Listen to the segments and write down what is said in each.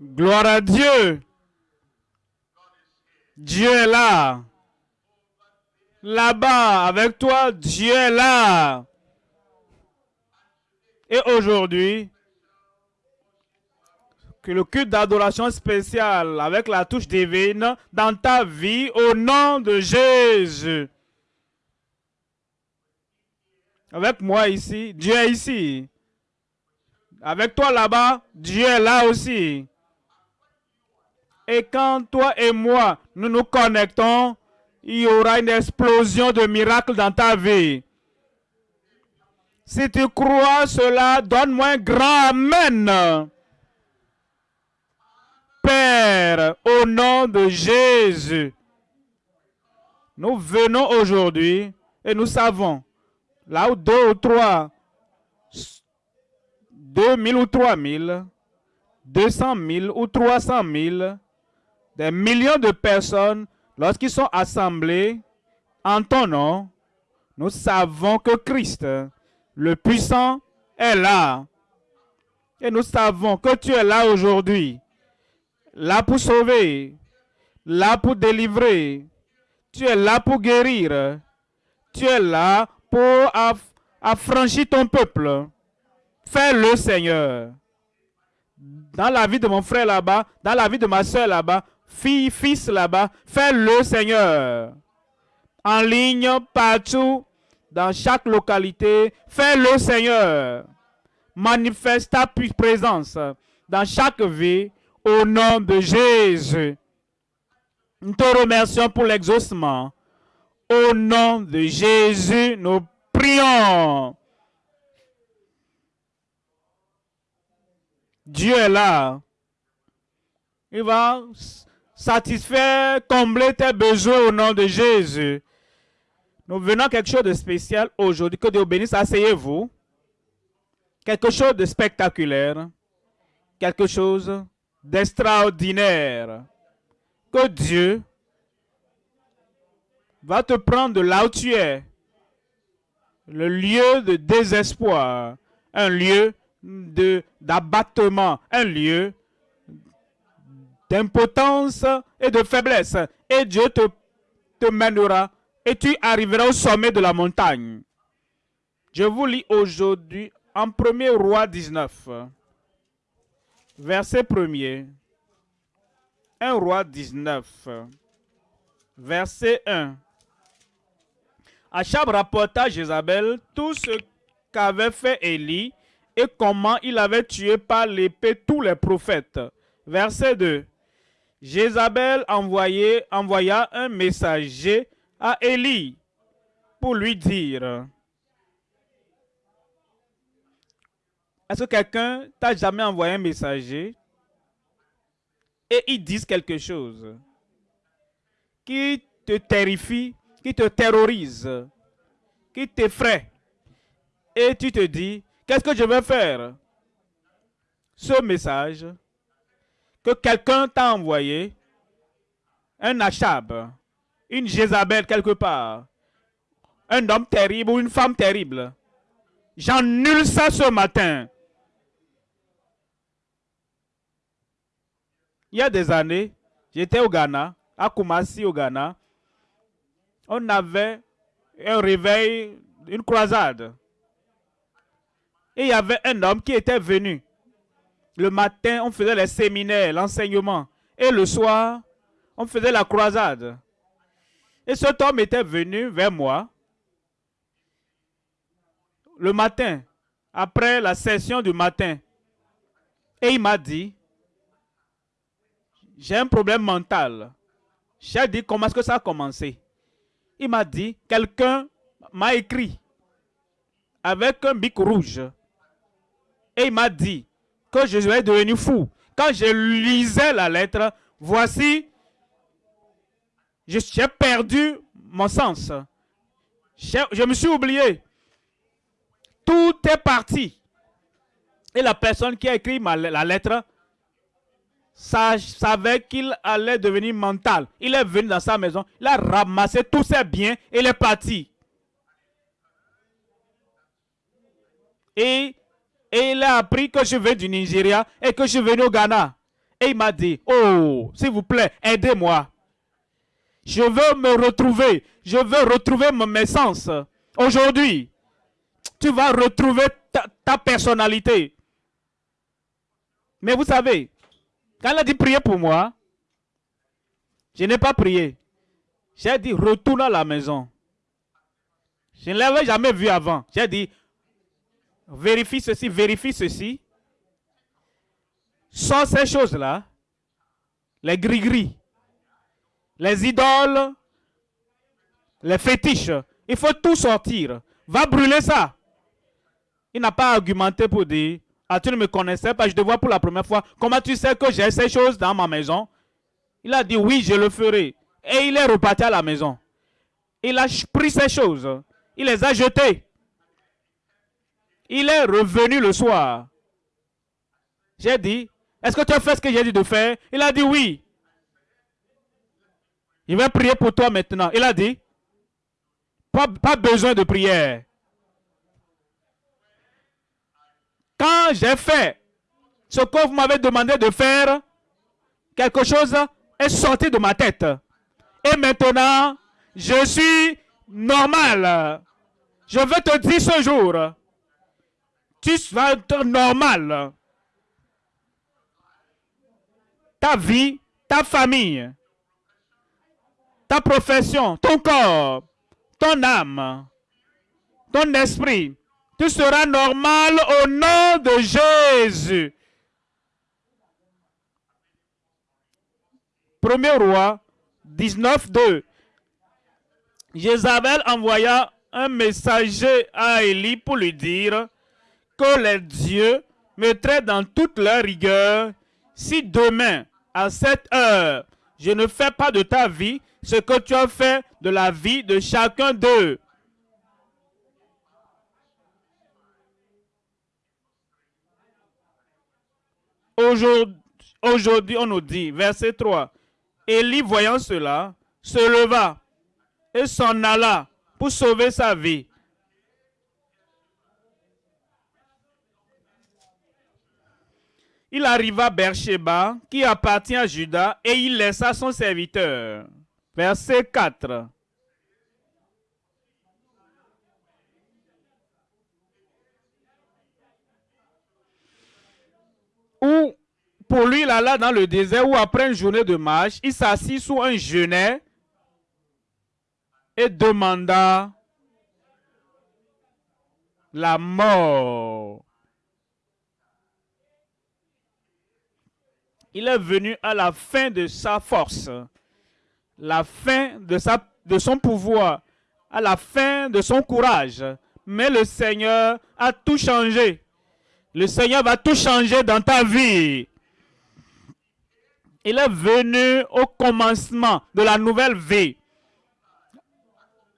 Gloire à Dieu. Dieu est là. Là-bas, avec toi, Dieu est là. Et aujourd'hui, que le culte d'adoration spécial avec la touche divine dans ta vie au nom de Jésus. Avec moi ici, Dieu est ici. Avec toi là-bas, Dieu est là aussi. Et quand toi et moi, nous nous connectons, il y aura une explosion de miracles dans ta vie. Si tu crois cela, donne-moi un grand Amen. Père, au nom de Jésus, nous venons aujourd'hui et nous savons, là où deux ou trois, deux mille ou trois mille, deux cent mille ou trois cent mille, des millions de personnes, lorsqu'ils sont assemblés en ton nom, nous savons que Christ, le puissant, est là. Et nous savons que tu es là aujourd'hui, là pour sauver, là pour délivrer. Tu es là pour guérir. Tu es là pour affranchir ton peuple. Fais-le, Seigneur. Dans la vie de mon frère là-bas, dans la vie de ma soeur là-bas, fille, fils là-bas, fais-le Seigneur. En ligne, partout, dans chaque localité, fais-le Seigneur. Manifeste ta présence dans chaque vie au nom de Jésus. Nous te remercions pour l'exaucement. Au nom de Jésus, nous prions. Dieu est là. Il va satisfaire, combler tes besoins au nom de Jésus. Nous venons quelque chose de spécial aujourd'hui. Que Dieu bénisse. Asseyez-vous. Quelque chose de spectaculaire. Quelque chose d'extraordinaire. Que Dieu va te prendre de là où tu es. Le lieu de désespoir. Un lieu d'abattement. Un lieu d'impotence et de faiblesse. Et Dieu te, mènera et tu arriveras au sommet de la montagne. Je vous lis aujourd'hui en 1er roi 19, verset 1er. 1 roi 19, verset 1. Achab rapporta à Jézabel tout ce qu'avait fait Élie et comment il avait tué par l'épée tous les prophètes. Verset 2. Jézabel envoya un messager à Élie pour lui dire Est-ce que quelqu'un t'a jamais envoyé un messager? Et ils disent quelque chose qui te terrifie, qui te terrorise, qui t'effraie. Et tu te dis Qu'est-ce que je vais faire? Ce message que quelqu'un t'a envoyé, un Achab, une Jézabel quelque part, un homme terrible ou une femme terrible. J'annule ça ce matin. Il y a des années, j'étais au Ghana, à Kumasi au Ghana. On avait un réveil, une croisade. Et il y avait un homme qui était venu le matin, on faisait les séminaires, l'enseignement. Et le soir, on faisait la croisade. Et cet homme était venu vers moi le matin, après la session du matin. Et il m'a dit, j'ai un problème mental. J'ai dit, comment est-ce que ça a commencé? Il m'a dit, quelqu'un m'a écrit avec un bic rouge. Et il m'a dit, que je suis devenu fou. Quand je lisais la lettre, voici, j'ai perdu mon sens. Je me suis oublié. Tout est parti. Et la personne qui a écrit la lettre savait qu'il allait devenir mental. Il est venu dans sa maison, il a ramassé tous ses biens et il est parti. Et et il a appris que je viens du Nigeria et que je suis venu au Ghana. Et il m'a dit, oh, s'il vous plaît, aidez-moi. Je veux me retrouver. Je veux retrouver mes sens. Aujourd'hui, tu vas retrouver ta, personnalité. Mais vous savez, quand elle a dit prier pour moi, je n'ai pas prié. J'ai dit retourne à la maison. Je ne l'avais jamais vu avant. J'ai dit vérifie ceci, vérifie ceci. Sans ces choses-là, les gris-gris, les idoles, les fétiches, il faut tout sortir. Va brûler ça. Il n'a pas argumenté pour dire, ah tu ne me connaissais pas, je te vois pour la première fois. Comment tu sais que j'ai ces choses dans ma maison? Il a dit, oui, je le ferai. Et il est reparti à la maison. Il a pris ces choses. Il les a jetées. Il est revenu le soir. J'ai dit, est-ce que tu as fait ce que j'ai dit de faire? Il a dit oui. Il va prier pour toi maintenant. Il a dit, pas, besoin de prière. Quand j'ai fait ce que vous m'avez demandé de faire, quelque chose est sorti de ma tête. Et maintenant, je suis normal. Je veux te dire ce jour, tu vas être normal. Ta vie, ta famille, ta profession, ton corps, ton âme, ton esprit, tu seras normal au nom de Jésus. Premier roi 19, 2. Jézabel envoya un messager à Élie pour lui dire que les dieux mettraient dans toute leur rigueur si demain, à cette heure, je ne fais pas de ta vie ce que tu as fait de la vie de chacun d'eux. Aujourd'hui, on nous dit, verset 3, Élie, voyant cela, se leva et s'en alla pour sauver sa vie. Il arriva à Beersheba, qui appartient à Judas, et il laissa son serviteur. Verset 4. Où pour lui, il alla dans le désert où après une journée de marche, il s'assit sous un genêt et demanda la mort. Il est venu à la fin de sa force, la fin de, son pouvoir, à la fin de son courage. Mais le Seigneur a tout changé. Le Seigneur va tout changer dans ta vie. Il est venu au commencement de la nouvelle vie.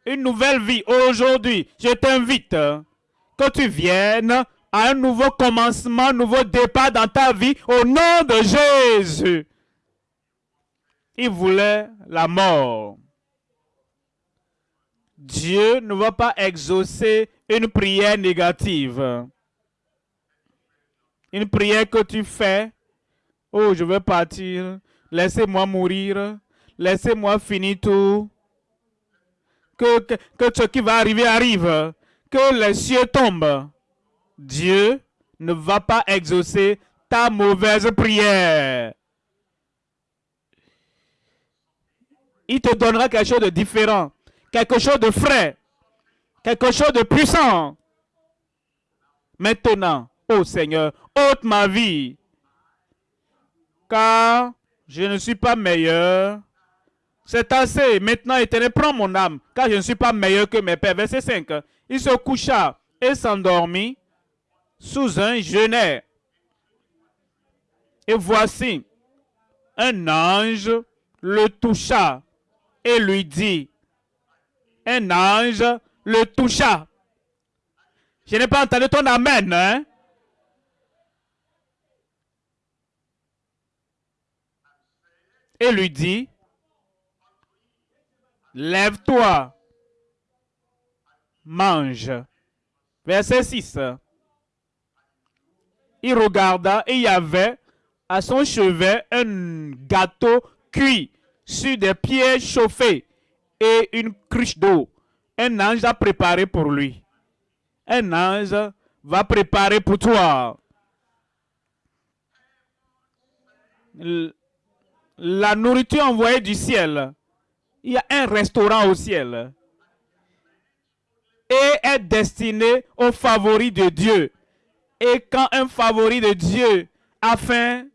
Une nouvelle vie aujourd'hui. Je t'invite que tu viennes à un nouveau commencement, un nouveau départ dans ta vie au nom de Jésus. Il voulait la mort. Dieu ne va pas exaucer une prière négative. Une prière que tu fais Oh, je veux partir. Laissez-moi mourir. Laissez-moi finir tout. Que, que, ce qui va arriver arrive. Que les cieux tombent. Dieu ne va pas exaucer ta mauvaise prière. Il te donnera quelque chose de différent. Quelque chose de frais. Quelque chose de puissant. Maintenant, oh Seigneur, ôte ma vie car je ne suis pas meilleur. C'est assez. Maintenant, éternel, prends mon âme, car je ne suis pas meilleur que mes pères. Verset 5. Il se coucha et s'endormit sous un genêt. Et voici, un ange le toucha et lui dit, un ange le toucha. Je n'ai pas entendu ton amen, hein? et lui dit, Lève-toi, mange. Verset 6. Il regarda et il y avait à son chevet un gâteau cuit sur des pieds chauffés et une cruche d'eau. Un ange a préparé pour lui. Un ange va préparer pour toi. La nourriture envoyée du ciel. Il y a un restaurant au ciel. Et est destiné aux favoris de Dieu. Et quand un favori de Dieu a faim,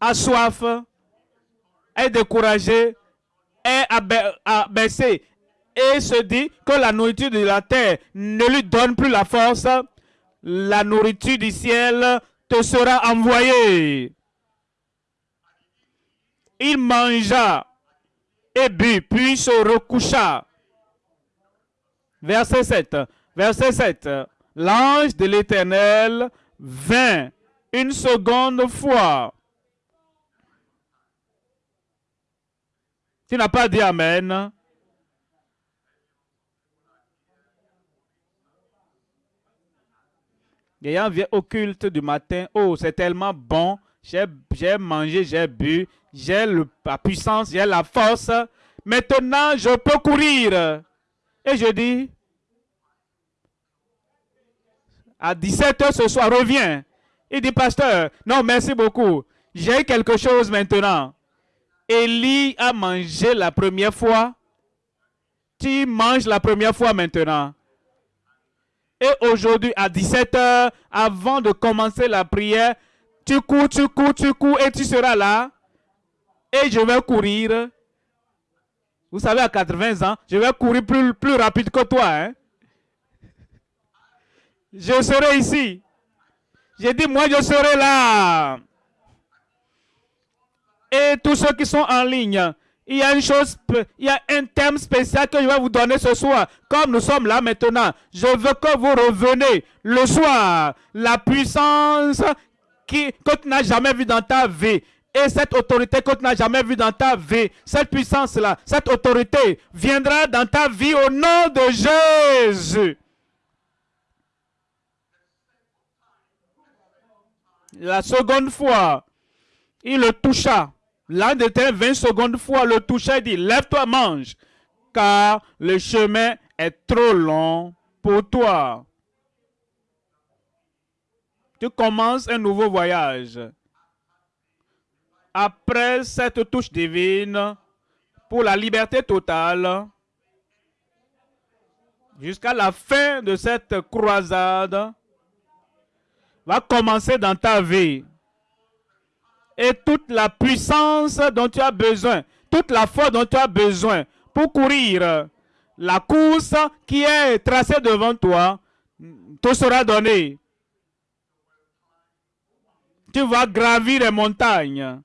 a soif, est découragé, est abaissé et se dit que la nourriture de la terre ne lui donne plus la force, la nourriture du ciel te sera envoyée. Il mangea et but, puis se recoucha. Verset 7. Verset 7. L'ange de l'Éternel vint une seconde fois. Tu n'as pas dit Amen. Ayant vient au culte du matin, oh, c'est tellement bon, j'ai mangé, j'ai bu, j'ai la puissance, j'ai la force. Maintenant, je peux courir. Et je dis, à 17h ce soir, reviens. Il dit, pasteur, non, merci beaucoup. J'ai quelque chose maintenant. Élie a mangé la première fois. Tu manges la première fois maintenant. Et aujourd'hui, à 17h, avant de commencer la prière, tu cours, tu cours, tu cours et tu seras là. Et je vais courir. Vous savez, à 80 ans, je vais courir plus, plus rapide que toi. Hein. Je serai ici. J'ai dit, moi, je serai là. Et tous ceux qui sont en ligne, il y a une chose, il y a un thème spécial que je vais vous donner ce soir. Comme nous sommes là maintenant, je veux que vous revenez le soir. La puissance qui, que tu n'as jamais vue dans ta vie. Et cette autorité que tu n'as jamais vue dans ta vie, cette puissance-là, cette autorité viendra dans ta vie au nom de Jésus. La seconde fois, il le toucha L'un de tes 20 secondes fois le toucha et dit, lève-toi, mange, car le chemin est trop long pour toi. Tu commences un nouveau voyage. Après cette touche divine, pour la liberté totale, jusqu'à la fin de cette croisade, va commencer dans ta vie et toute la puissance dont tu as besoin, toute la foi dont tu as besoin pour courir la course qui est tracée devant toi, te sera donnée. Tu vas gravir les montagnes.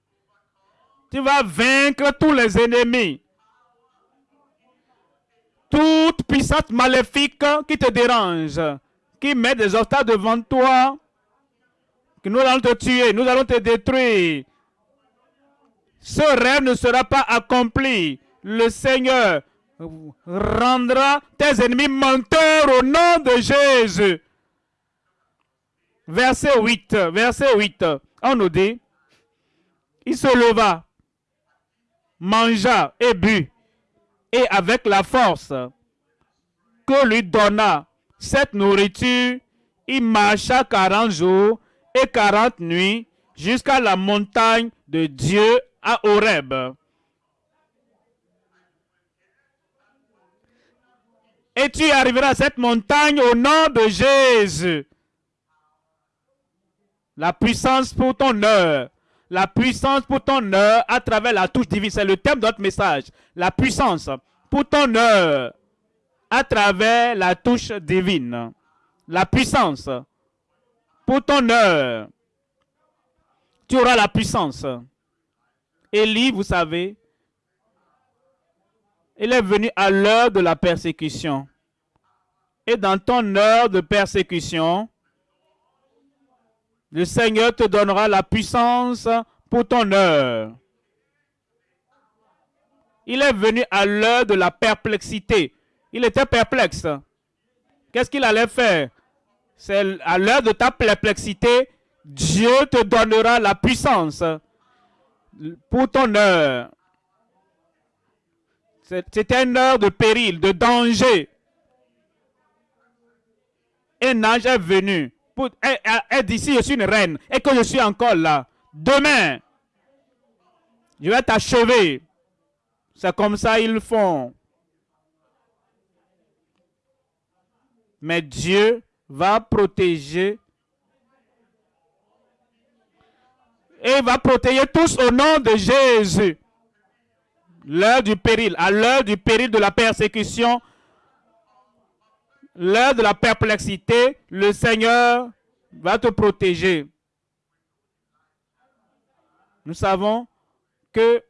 Tu vas vaincre tous les ennemis. Toute puissance maléfique qui te dérange, qui met des obstacles devant toi, que nous allons te tuer, nous allons te détruire. Ce rêve ne sera pas accompli. Le Seigneur rendra tes ennemis menteurs au nom de Jésus. Verset 8, verset 8, on nous dit, il se leva, mangea et but, et avec la force que lui donna cette nourriture, il marcha 40 jours et quarante nuits jusqu'à la montagne de Dieu à Horeb. Et tu arriveras à cette montagne au nom de Jésus. La puissance pour ton heure. La puissance pour ton heure à travers la touche divine. C'est le thème de notre message. La puissance pour ton heure à travers la touche divine. La puissance pour ton heure, tu auras la puissance. Élie, vous savez, il est venu à l'heure de la persécution. Et dans ton heure de persécution, le Seigneur te donnera la puissance pour ton heure. Il est venu à l'heure de la perplexité. Il était perplexe. Qu'est-ce qu'il allait faire? C'est à l'heure de ta perplexité Dieu te donnera la puissance pour ton heure. C'était une heure de péril, de danger. Un ange est venu. Pour, je suis une reine et que je suis encore là, demain, je vais t'achever. C'est comme ça ils font. Mais Dieu va protéger et va protéger tous au nom de Jésus. L'heure du péril, à l'heure du péril de la persécution, l'heure de la perplexité, le Seigneur va te protéger. Nous savons que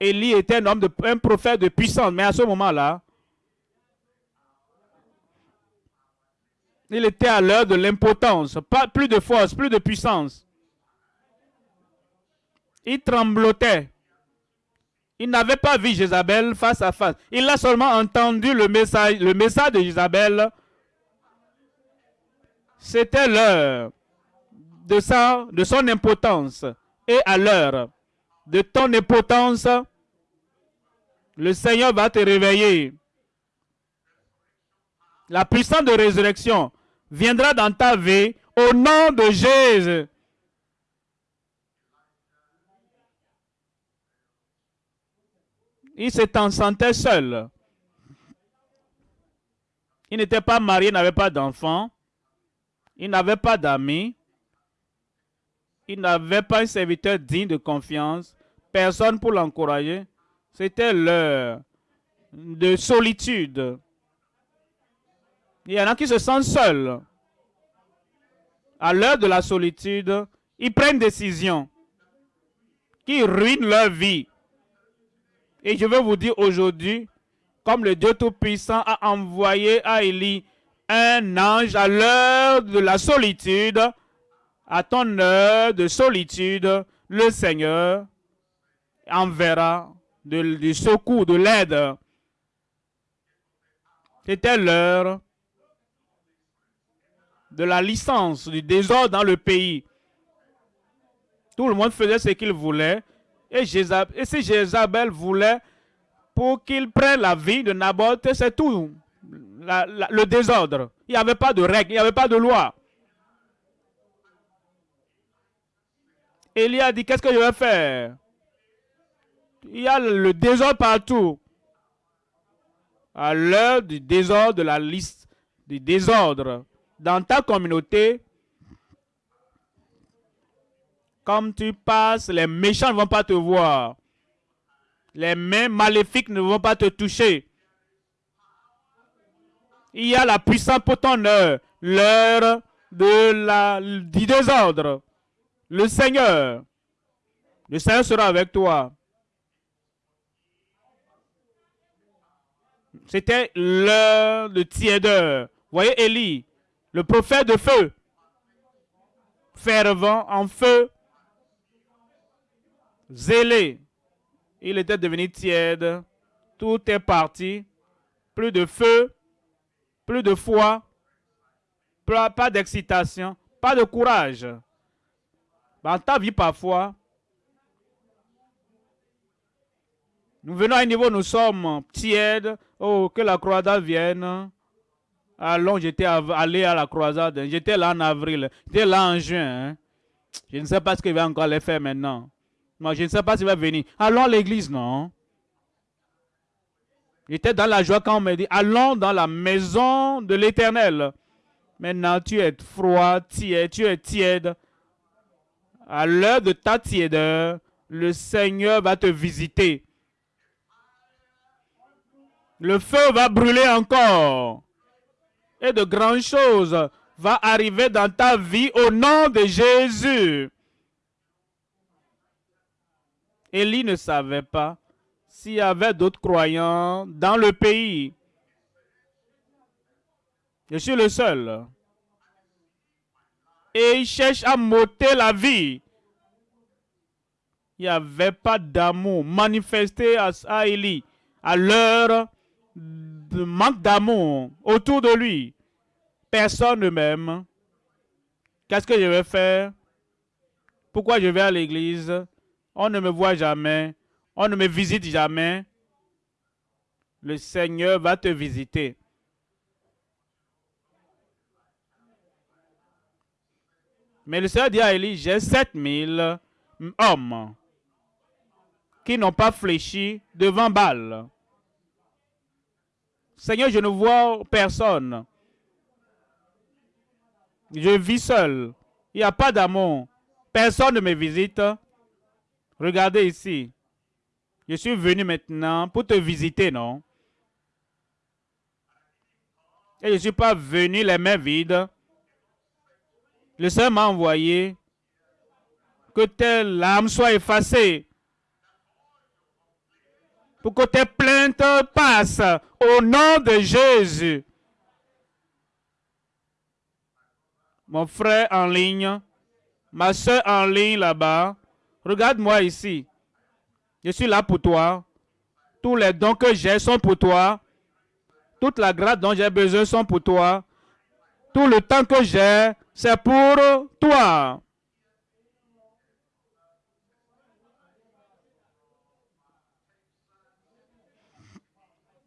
Élie était un homme, de, un prophète de puissance, mais à ce moment-là, il était à l'heure de l'impotence, pas plus de force, plus de puissance. Il tremblotait. Il n'avait pas vu Jézabel face à face. Il a seulement entendu le message, le de Jézabel. C'était l'heure de son impotence. Et à l'heure de ton impotence, le Seigneur va te réveiller. La puissance de résurrection viendra dans ta vie au nom de Jésus. Il s'est sentait seul. Il n'était pas marié, n'avait pas d'enfant. Il n'avait pas d'amis. Il n'avait pas un serviteur digne de confiance. Personne pour l'encourager. C'était l'heure de solitude. Il y en a qui se sentent seuls. À l'heure de la solitude, ils prennent des décisions qui ruinent leur vie. Et je veux vous dire aujourd'hui, comme le Dieu Tout-Puissant a envoyé à Élie un ange à l'heure de la solitude, à ton heure de solitude, le Seigneur enverra du secours, de l'aide. C'était l'heure de la licence, du désordre dans le pays. Tout le monde faisait ce qu'il voulait. Et, si Jézabel voulait pour qu'il prenne la vie de Naboth, c'est tout. le désordre. Il n'y avait pas de règles, il n'y avait pas de loi. Élie a dit, qu'est-ce que je vais faire? Il y a le désordre partout. À l'heure du désordre, de la liste du désordre, dans ta communauté, comme tu passes, les méchants ne vont pas te voir. Les mains maléfiques ne vont pas te toucher. Il y a la puissance pour ton heure, l'heure de du désordre. Le Seigneur, le Seigneur sera avec toi. C'était l'heure de tiédeur. Voyez Élie, le prophète de feu, fervent en feu, zélé. Il était devenu tiède. Tout est parti. Plus de feu, plus de foi, pas d'excitation, pas de courage. Dans ta vie, parfois, nous venons à un niveau, nous sommes tièdes. Oh, que la croisade vienne. Allons, j'étais allé à la croisade. J'étais là en avril. J'étais là en juin. Hein. Je ne sais pas ce qu'il va encore les faire maintenant. Moi, je ne sais pas s'il va venir. Allons à l'église, non? J'étais dans la joie quand on me dit, allons dans la maison de l'éternel. Maintenant, tu es froid, tiède, tu es tiède. À l'heure de ta tièdeur, le Seigneur va te visiter. Le feu va brûler encore. Et de grandes choses vont arriver dans ta vie au nom de Jésus. Élie ne savait pas s'il y avait d'autres croyants dans le pays. Je suis le seul. Et il cherche à m'ôter la vie. Il n'y avait pas d'amour manifesté à Élie à l'heure manque d'amour autour de lui. Personne ne m'aime. Qu'est-ce que je vais faire? Pourquoi je vais à l'église? On ne me voit jamais. On ne me visite jamais. Le Seigneur va te visiter. Mais le Seigneur dit à Élie, j'ai 7000 hommes qui n'ont pas fléchi devant Baal. Seigneur, je ne vois personne. Je vis seul. Il n'y a pas d'amour. Personne ne me visite. Regardez ici. Je suis venu maintenant pour te visiter, non? Et je ne suis pas venu les mains vides. Le Seigneur m'a envoyé que tes larmes soient effacées. Pour que tes plaintes passent au nom de Jésus. Mon frère en ligne, ma soeur en ligne là-bas, regarde-moi ici. Je suis là pour toi. Tous les dons que j'ai sont pour toi. Toute la grâce dont j'ai besoin sont pour toi. Tout le temps que j'ai, c'est pour toi.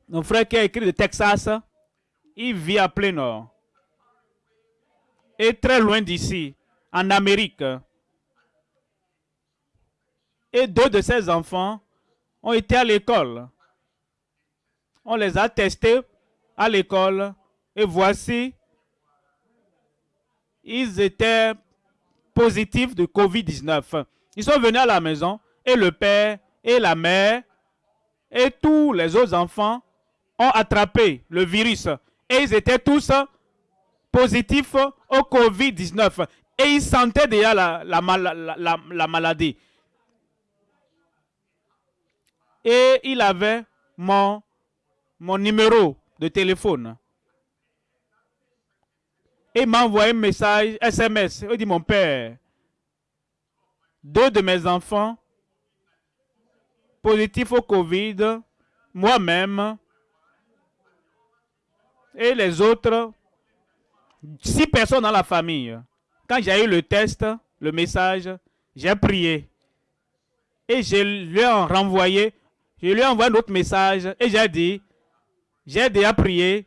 Mon frère qui a écrit de Texas, il vit à plein nord. Et très loin d'ici, en Amérique. Et deux de ses enfants ont été à l'école. On les a testés à l'école. Et voici, ils étaient positifs de COVID-19. Ils sont venus à la maison et le père et la mère et tous les autres enfants ont attrapé le virus. Et ils étaient tous positifs au COVID-19. Et ils sentaient déjà la, la maladie. Et il avait mon, mon numéro de téléphone. Et il m'a envoyé un message SMS. Il dit, mon père, deux de mes enfants positifs au Covid, moi-même, et les autres, six personnes dans la famille. Quand j'ai eu le test, le message, j'ai prié. Et je lui ai renvoyé je lui ai envoyé un autre message et j'ai dit, j'ai déjà prié,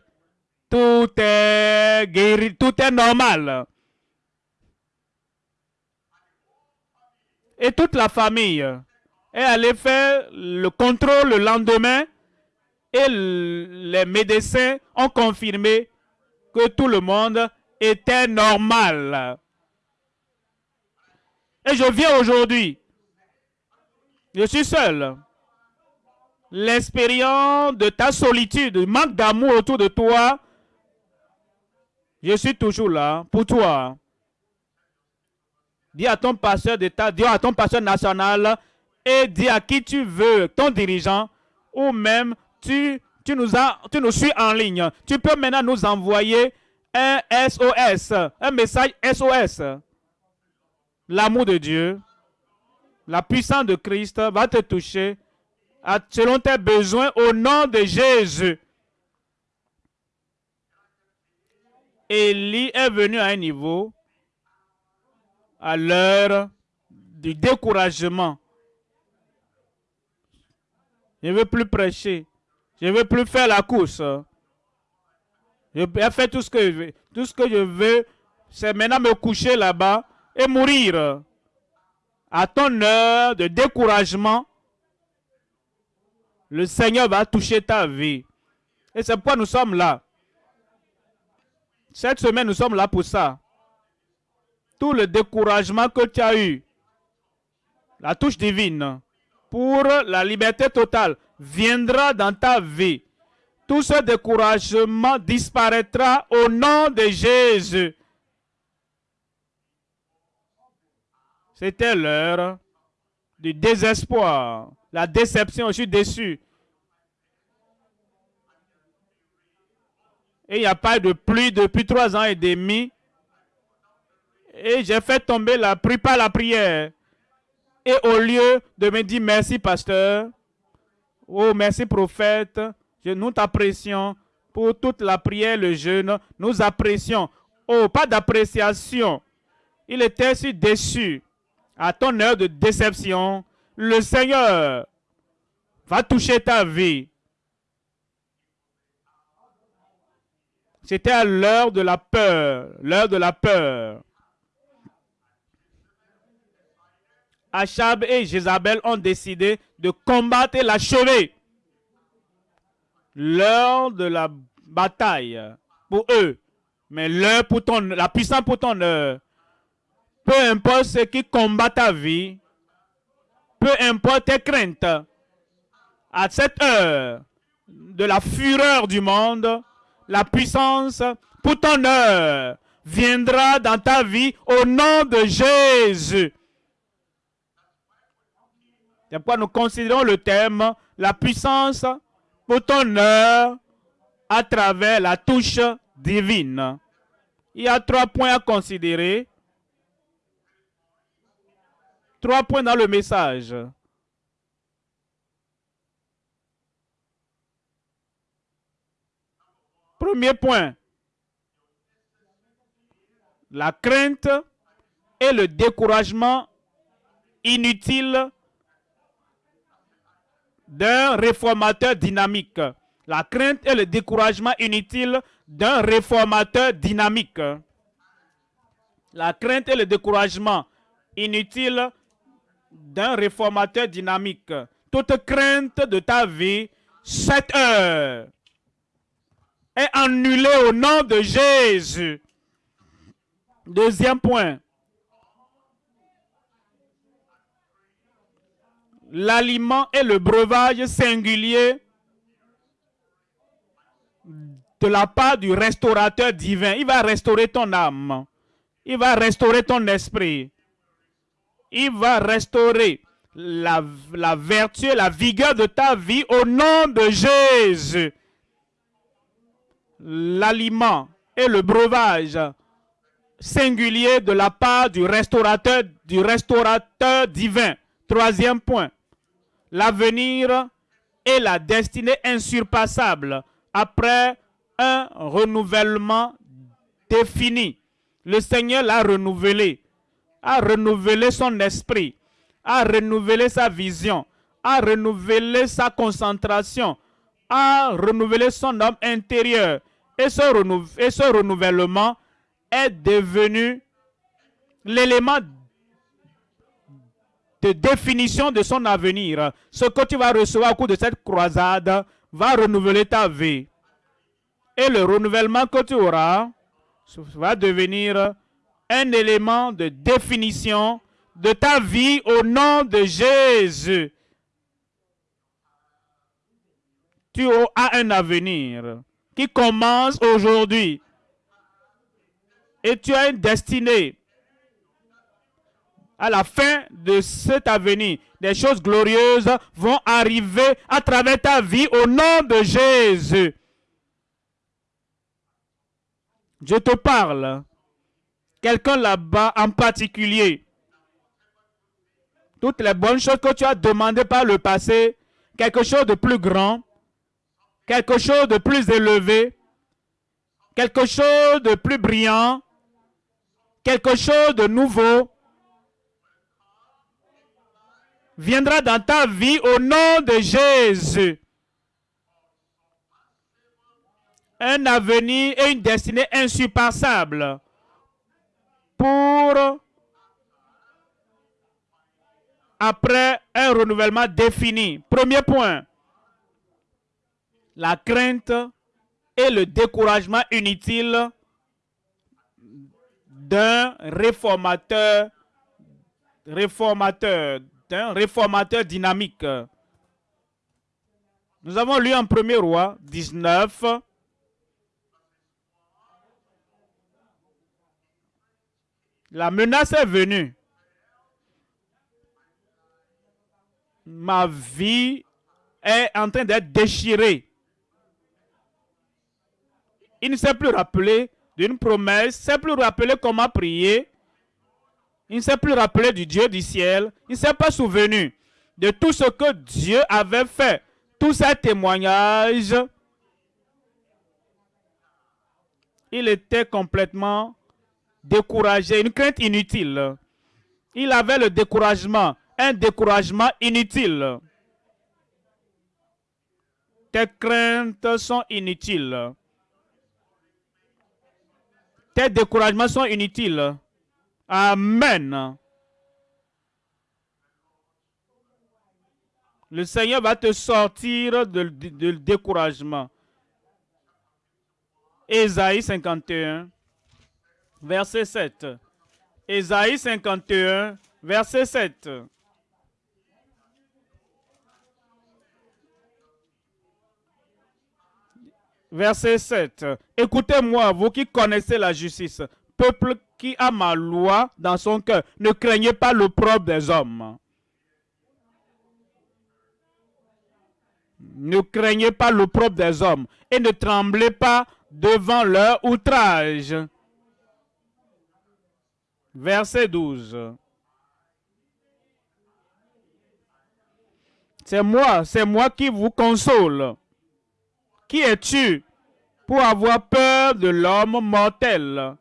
tout est guéri, tout est normal. Et toute la famille est allée faire le contrôle le lendemain et les médecins ont confirmé que tout le monde était normal. Et je viens aujourd'hui. Je suis seul l'expérience de ta solitude, du manque d'amour autour de toi, je suis toujours là pour toi. Dis à ton pasteur d'État, dis à ton pasteur national et dis à qui tu veux, ton dirigeant, ou même tu, nous, as, tu nous suis en ligne. Tu peux maintenant nous envoyer un SOS, un message SOS. L'amour de Dieu, la puissance de Christ va te toucher selon tes besoins au nom de Jésus. Élie est venu à un niveau à l'heure du découragement. Je ne veux plus prêcher. Je ne veux plus faire la course. Je vais faire tout ce que je veux. Tout ce que je veux, c'est maintenant me coucher là-bas et mourir. À ton heure de découragement, le Seigneur va toucher ta vie. Et c'est pourquoi nous sommes là. Cette semaine, nous sommes là pour ça. Tout le découragement que tu as eu, la touche divine, pour la liberté totale, viendra dans ta vie. Tout ce découragement disparaîtra au nom de Jésus. C'était l'heure du désespoir la déception, je suis déçu. Et il n'y a pas de pluie depuis trois ans et demi. Et j'ai fait tomber la pluie par la prière. Et au lieu de me dire merci pasteur, oh merci prophète, nous t'apprécions pour toute la prière, le jeûne, nous apprécions. Oh, pas d'appréciation. Il était si déçu à ton heure de déception, le Seigneur va toucher ta vie. C'était à l'heure de la peur, l'heure de la peur. Achab et Jézabel ont décidé de combattre et l'achever. L'heure de la bataille pour eux, mais l'heure pour ton, la puissance pour ton heure. Peu importe ce qui combat ta vie, peu importe tes craintes, à cette heure de la fureur du monde, la puissance pour ton heure viendra dans ta vie au nom de Jésus. C'est pourquoi nous considérons le thème la puissance pour ton heure à travers la touche divine. Il y a trois points à considérer. Trois points dans le message. Premier point, la crainte et le découragement inutile d'un réformateur dynamique. La crainte et le découragement inutile d'un réformateur dynamique. La crainte et le découragement inutile d'un réformateur dynamique. Toute crainte de ta vie, cette heure, est annulée au nom de Jésus. Deuxième point. L'aliment et le breuvage singulier de la part du restaurateur divin. Il va restaurer ton âme. Il va restaurer ton esprit. Il va restaurer la, vertu la vigueur de ta vie au nom de Jésus. L'aliment et le breuvage singulier de la part du restaurateur, du restaurateur divin. Troisième point, l'avenir et la destinée insurpassable après un renouvellement défini. Le Seigneur l'a renouvelé, a renouvelé son esprit, a renouvelé sa vision, a renouvelé sa concentration, a renouvelé son homme intérieur. Et ce, et ce renouvellement est devenu l'élément de définition de son avenir. Ce que tu vas recevoir au cours de cette croisade va renouveler ta vie. Et le renouvellement que tu auras va devenir un élément de définition de ta vie au nom de Jésus. Tu as un avenir qui commence aujourd'hui. Et tu as une destinée à la fin de cet avenir, des choses glorieuses vont arriver à travers ta vie au nom de Jésus. Je te parle. Quelqu'un là-bas en particulier. Toutes les bonnes choses que tu as demandées par le passé, quelque chose de plus grand, quelque chose de plus élevé, quelque chose de plus brillant, quelque chose de nouveau, viendra dans ta vie au nom de Jésus. Un avenir et une destinée insurpassable pour après un renouvellement défini. Premier point, la crainte et le découragement inutile d'un réformateur, réformateur, un réformateur dynamique. Nous avons lu en 1er roi 19. La menace est venue. Ma vie est en train d'être déchirée. Il ne s'est plus rappelé d'une promesse, ne s'est plus rappelé comment prier. Il ne s'est plus rappelé du Dieu du ciel. Il ne s'est pas souvenu de tout ce que Dieu avait fait. Tous ces témoignages. Il était complètement découragé, une crainte inutile. Il avait le découragement, un découragement inutile. Tes craintes sont inutiles. Tes découragements sont inutiles. Amen. Le Seigneur va te sortir du découragement. Ésaïe 51, verset 7. Ésaïe 51, verset 7. Verset 7. Écoutez-moi, vous qui connaissez la justice, peuple qui a ma loi dans son cœur, ne craignez pas l'opprobre des hommes. Ne craignez pas l'opprobre des hommes et ne tremblez pas devant leur outrage. Verset 12. C'est moi, c'est moi qui vous console. Qui es-tu pour avoir peur de l'homme mortel?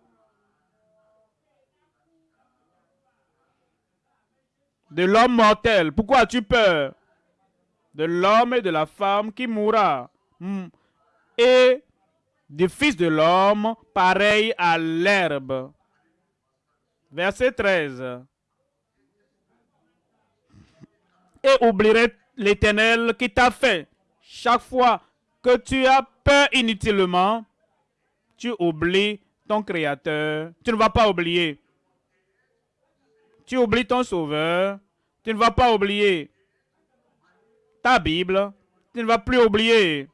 De l'homme mortel. Pourquoi as-tu peur? De l'homme et de la femme qui mourra. Hmm. Et du Fils de l'homme, pareil à l'herbe. Verset 13. Et oublierai l'Éternel qui t'a fait. Chaque fois que tu as peur inutilement, tu oublies ton Créateur. Tu ne vas pas oublier. Tu oublies ton Sauveur. Tu ne vas pas oublier ta Bible. Tu ne vas plus oublier.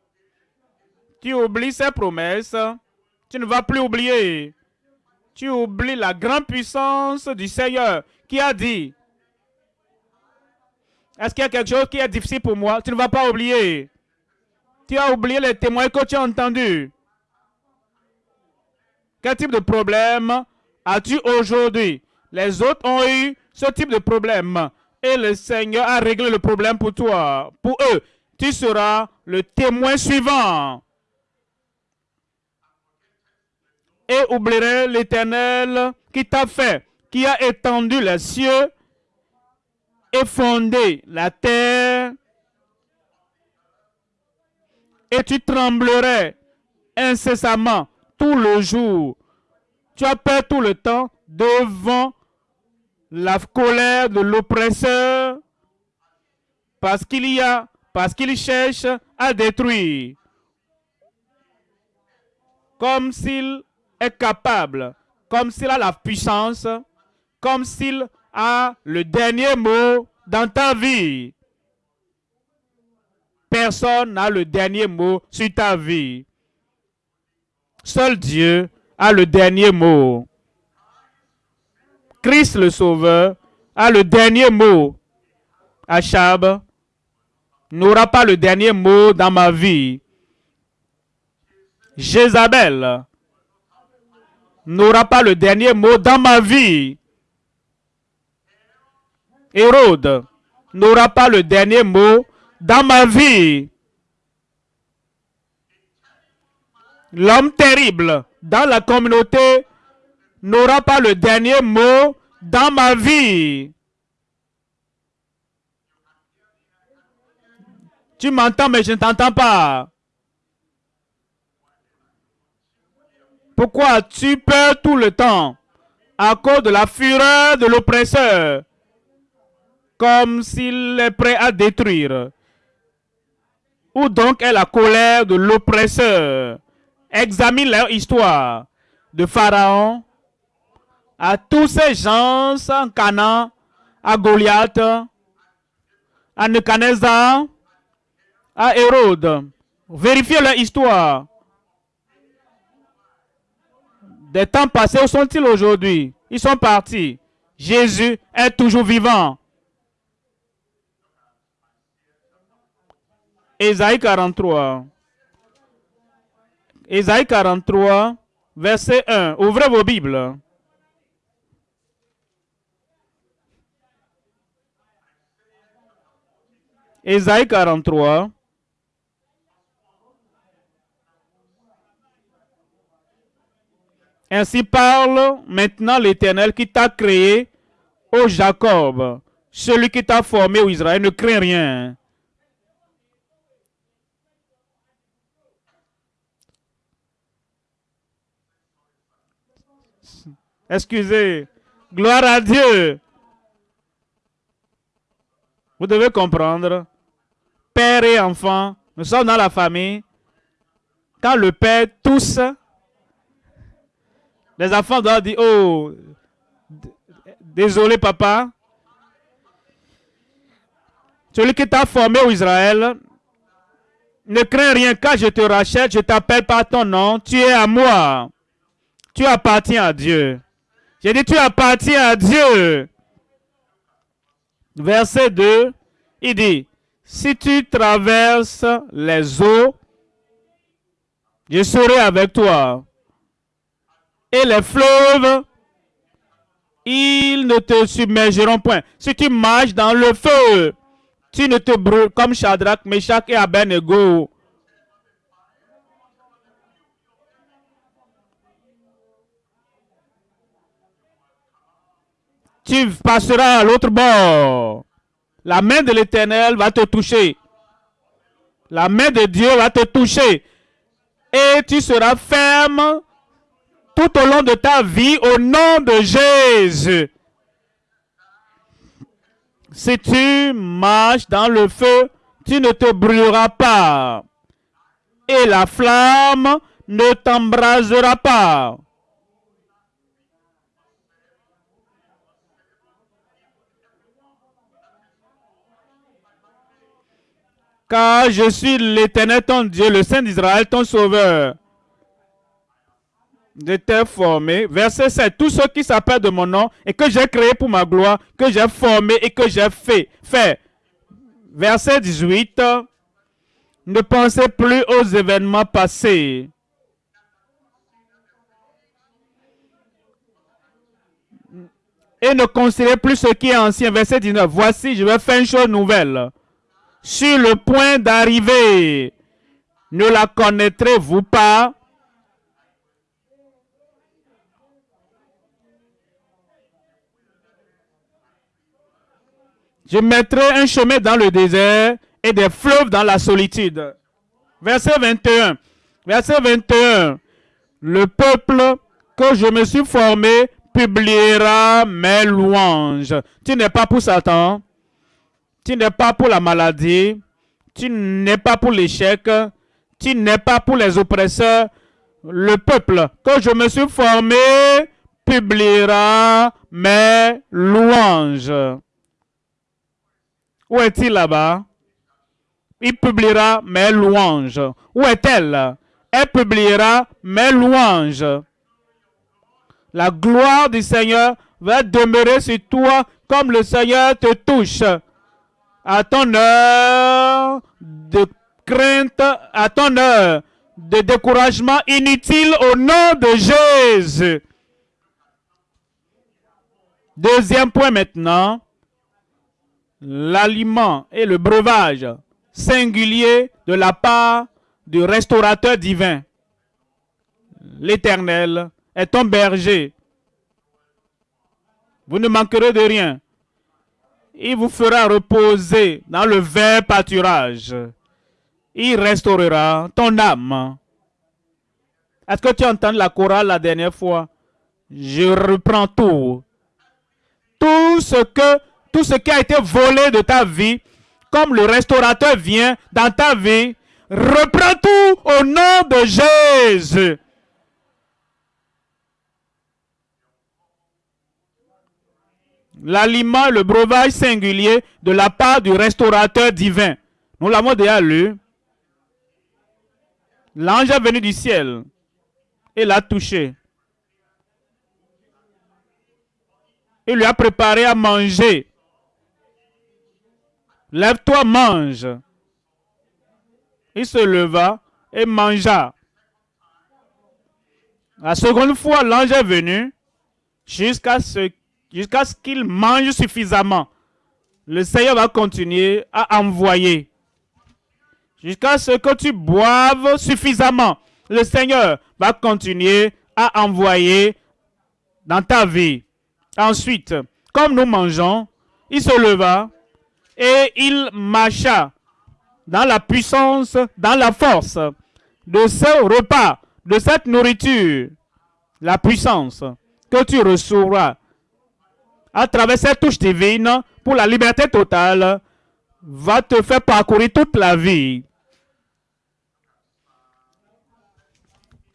Tu oublies ses promesses. Tu ne vas plus oublier. Tu oublies la grande puissance du Seigneur qui a dit, est-ce qu'il y a quelque chose qui est difficile pour moi? Tu ne vas pas oublier. Tu as oublié les témoins que tu as entendus. Quel type de problème as-tu aujourd'hui? Les autres ont eu ce type de problème. Et le Seigneur a réglé le problème pour toi. Pour eux, tu seras le témoin suivant. Et oublierai l'Éternel qui t'a fait, qui a étendu les cieux et fondé la terre et tu tremblerais incessamment tout le jour. Tu as peur tout le temps devant la colère de l'oppresseur parce qu'il y a, parce qu'il cherche à détruire. Comme s'il est capable, comme s'il a la puissance, comme s'il a le dernier mot dans ta vie. Personne n'a le dernier mot sur ta vie. Seul Dieu a le dernier mot. Christ le Sauveur a le dernier mot. Achab n'aura pas le dernier mot dans ma vie. Jézabel n'aura pas le dernier mot dans ma vie. Hérode n'aura pas le dernier mot dans ma vie. L'homme terrible dans la communauté n'aura pas le dernier mot dans ma vie. Tu m'entends, mais je ne t'entends pas. Pourquoi as-tu peur tout le temps? À cause de la fureur de l'oppresseur, comme s'il est prêt à détruire. Où donc est la colère de l'oppresseur? Examine leur histoire. De Pharaon à tous ces gens en Canaan, à Goliath, à Nebuchadnezzar, à Hérode. Vérifiez leur histoire. Des temps passés, où sont-ils aujourd'hui? Ils sont partis. Jésus est toujours vivant. Ésaïe 43. Ésaïe 43, verset 1. Ouvrez vos Bibles. Ésaïe 43. Ainsi parle maintenant l'Éternel qui t'a créé Ô Jacob, celui qui t'a formé, au Israël, ne craint rien. Excusez. Gloire à Dieu. Vous devez comprendre. Père et enfant, nous sommes dans la famille. Quand le père tousse, les enfants doivent dire, oh, désolé papa. Celui qui t'a formé au Israël, ne crains rien quand je te rachète, je t'appelle par ton nom, tu es à moi. Tu appartiens à Dieu. J'ai dit, tu appartiens à Dieu. Verset 2, il dit, si tu traverses les eaux, je serai avec toi. Et les fleuves, ils ne te submergeront point. Si tu marches dans le feu, tu ne te brûles comme Shadrach, Meshach et Abednego. tu passeras à l'autre bord. La main de l'Éternel va te toucher. La main de Dieu va te toucher. Et tu seras ferme tout au long de ta vie au nom de Jésus. Si tu marches dans le feu, tu ne te brûleras pas. Et la flamme ne t'embrasera pas. Car je suis l'Éternel ton Dieu, le Saint d'Israël, ton Sauveur. Je t'ai formé. Verset 7. Tous ceux qui s'appellent de mon nom et que j'ai créé pour ma gloire, que j'ai formé et que j'ai fait. fait. Verset 18. Ne pensez plus aux événements passés. Et ne considérez plus ce qui est ancien. Verset 19. Voici, je vais faire une chose nouvelle sur le point d'arriver. Ne la connaîtrez-vous pas? Je mettrai un chemin dans le désert et des fleuves dans la solitude. Verset 21. Verset 21. Le peuple que je me suis formé publiera mes louanges. Tu n'es pas pour Satan? Tu n'es pas pour la maladie. Tu n'es pas pour l'échec. Tu n'es pas pour les oppresseurs. Le peuple que je me suis formé publiera mes louanges. Où est-il là-bas? Il publiera mes louanges. Où est-elle? Elle publiera mes louanges. La gloire du Seigneur va demeurer sur toi comme le Seigneur te touche à ton heure de crainte, à ton heure de découragement inutile au nom de Jésus. Deuxième point maintenant, l'aliment et le breuvage singulier de la part du restaurateur divin. L'Éternel est ton berger. Vous ne manquerez de rien il vous fera reposer dans le vert pâturage. Il restaurera ton âme. Est-ce que tu entends la chorale la dernière fois? Je reprends tout. Tout ce que, tout ce qui a été volé de ta vie, comme le restaurateur vient dans ta vie, reprends tout au nom de Jésus. L'aliment, le breuvage singulier de la part du restaurateur divin. Nous l'avons déjà lu. L'ange est venu du ciel et l'a touché. Il lui a préparé à manger. Lève-toi, mange. Il se leva et mangea. La seconde fois, l'ange est venu jusqu'à ce jusqu'à ce qu'il mange suffisamment. Le Seigneur va continuer à envoyer. Jusqu'à ce que tu boives suffisamment. Le Seigneur va continuer à envoyer dans ta vie. Ensuite, comme nous mangeons, il se leva et il marcha dans la puissance, dans la force de ce repas, de cette nourriture, la puissance que tu recevras à travers cette touche divine pour la liberté totale va te faire parcourir toute la vie.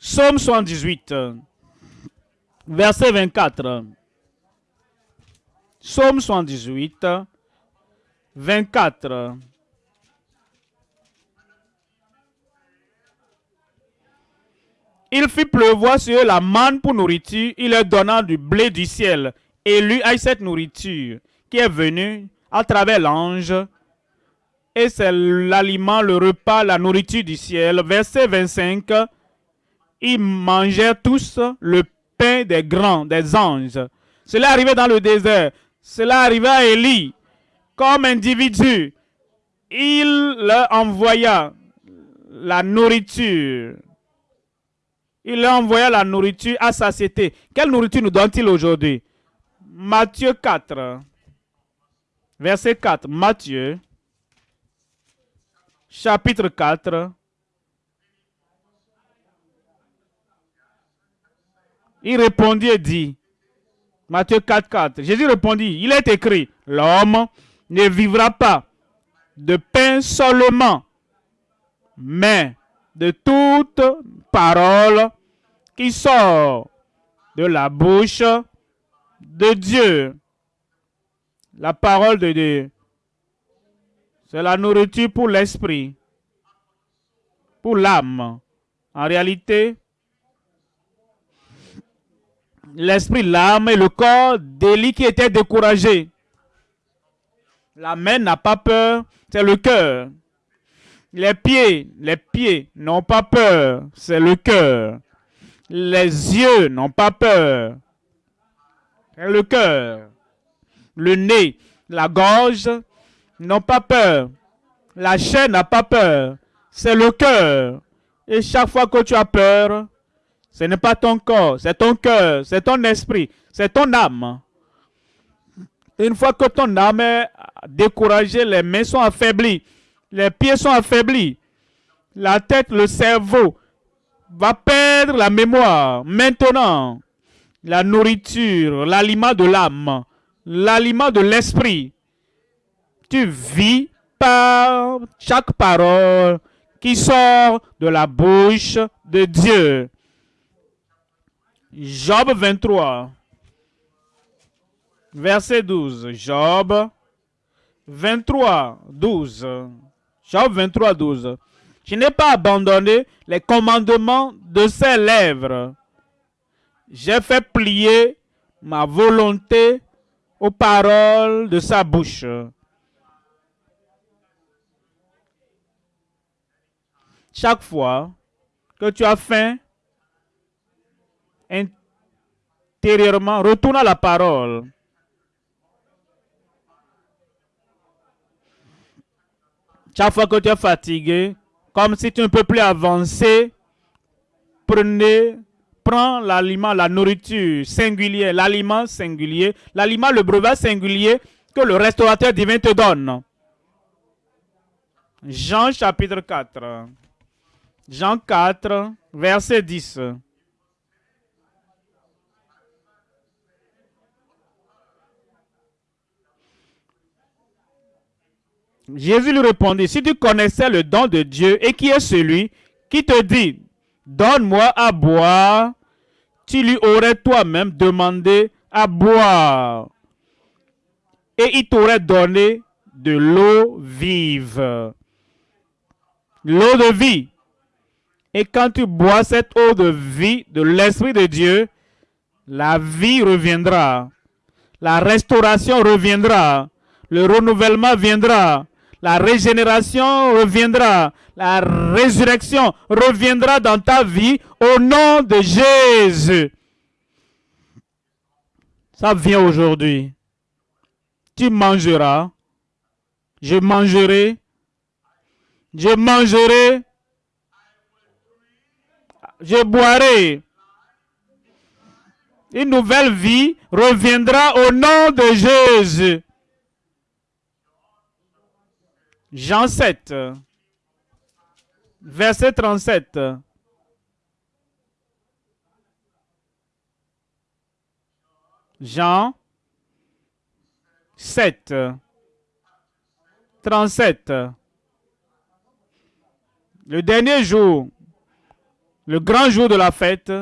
Somme 78, verset 24. Somme 78, 24. Il fit pleuvoir sur eux la manne pour nourriture, il leur donna du blé du ciel. Et lui a cette nourriture qui est venue à travers l'ange. Et c'est l'aliment, le repas, la nourriture du ciel. Verset 25. Ils mangèrent tous le pain des grands, des anges. Cela arrivait dans le désert. Cela arrivait à Élie. Comme individu, il leur envoya la nourriture il leur envoya la nourriture à satiété. Quelle nourriture nous donne-t-il aujourd'hui? Matthieu 4, verset 4. Matthieu, chapitre 4. Il répondit et dit, Matthieu 4, 4. Jésus répondit, il est écrit, l'homme ne vivra pas de pain seulement, mais de toute parole qui sort de la bouche de Dieu. La parole de Dieu. C'est la nourriture pour l'esprit, pour l'âme. En réalité, l'esprit, l'âme et le corps d'Élie qui était découragé. La main n'a pas peur, c'est le cœur. Les pieds, les pieds n'ont pas peur, c'est le cœur. Les yeux n'ont pas peur, le cœur. Le nez, la gorge n'ont pas peur. La chaîne n'a pas peur, c'est le cœur. Et chaque fois que tu as peur, ce n'est pas ton corps, c'est ton cœur, c'est ton esprit, c'est ton âme. Une fois que ton âme est découragée, les mains sont affaiblies, les pieds sont affaiblis. La tête, le cerveau va perdre la mémoire. Maintenant, la nourriture, l'aliment de l'âme, l'aliment de l'esprit. Tu vis par chaque parole qui sort de la bouche de Dieu. Job 23, verset 12. Job 23, 12. Job 23, 12. Je n'ai pas abandonné les commandements de ses lèvres. J'ai fait plier ma volonté aux paroles de sa bouche. Chaque fois que tu as faim, intérieurement, retourne à la parole. Chaque fois que tu es fatigué, comme si tu ne peux plus avancer, prenez, prends l'aliment, la nourriture singulière, l'aliment singulier, l'aliment, le brevet singulier que le restaurateur divin te donne. Jean chapitre 4. Jean 4, verset 10. Jésus lui répondit, si tu connaissais le don de Dieu et qui est celui qui te dit, donne-moi à boire, tu lui aurais toi-même demandé à boire. Et il t'aurait donné de l'eau vive. L'eau de vie. Et quand tu bois cette eau de vie de l'Esprit de Dieu, la vie reviendra. La restauration reviendra. Le renouvellement viendra la régénération reviendra, la résurrection reviendra dans ta vie au nom de Jésus. Ça vient aujourd'hui. Tu mangeras, je mangerai, je mangerai, je boirai. Une nouvelle vie reviendra au nom de Jésus. Jean 7, verset 37. Jean 7, 37. Le dernier jour, le grand jour de la fête,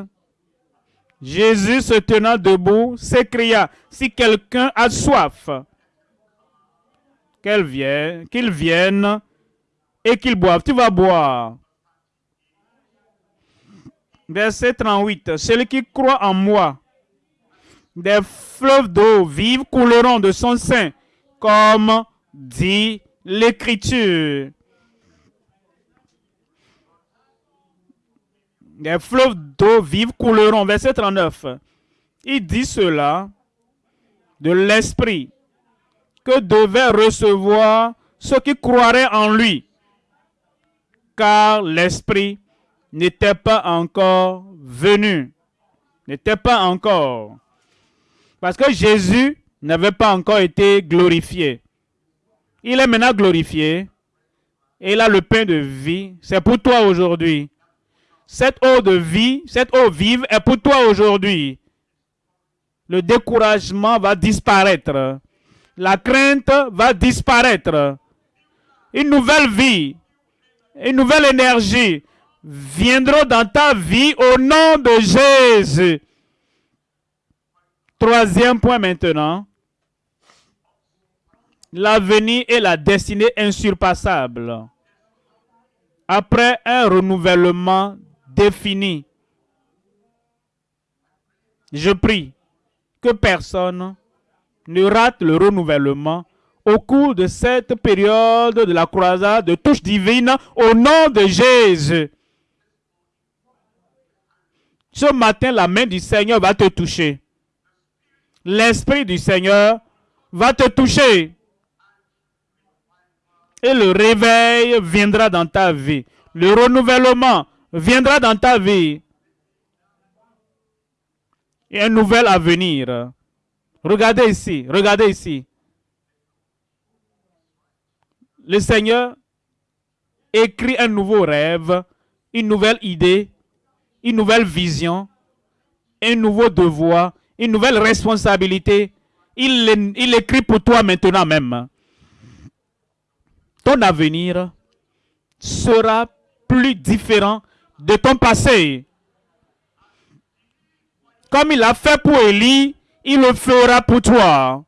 Jésus se tenant debout s'écria, si quelqu'un a soif, qu'il vienne, qu'il vienne et qu'il boive. Tu vas boire. Verset 38. Celui qui croit en moi, des fleuves d'eau vive couleront de son sein, comme dit l'Écriture. Des fleuves d'eau vive couleront. Verset 39. Il dit cela de l'Esprit que devaient recevoir ceux qui croiraient en lui, car l'Esprit n'était pas encore venu, n'était pas encore. Parce que Jésus n'avait pas encore été glorifié. Il est maintenant glorifié. Et il a le pain de vie. C'est pour toi aujourd'hui. Cette eau de vie, cette eau vive est pour toi aujourd'hui. Le découragement va disparaître. La crainte va disparaître. Une nouvelle vie, une nouvelle énergie viendra dans ta vie au nom de Jésus. Troisième point maintenant. L'avenir et la destinée insurpassable. Après un renouvellement défini, je prie que personne ne rate le renouvellement au cours de cette période de la croisade de touche divine au nom de Jésus. Ce matin, la main du Seigneur va te toucher l'Esprit du Seigneur va te toucher. Et le réveil viendra dans ta vie. Le renouvellement viendra dans ta vie. Et un nouvel avenir. Regardez ici, regardez ici. Le Seigneur écrit un nouveau rêve, une nouvelle idée, une nouvelle vision, un nouveau devoir, une nouvelle responsabilité. Il, écrit pour toi maintenant même. Ton avenir sera plus différent de ton passé. Comme il a fait pour Élie, il le fera pour toi.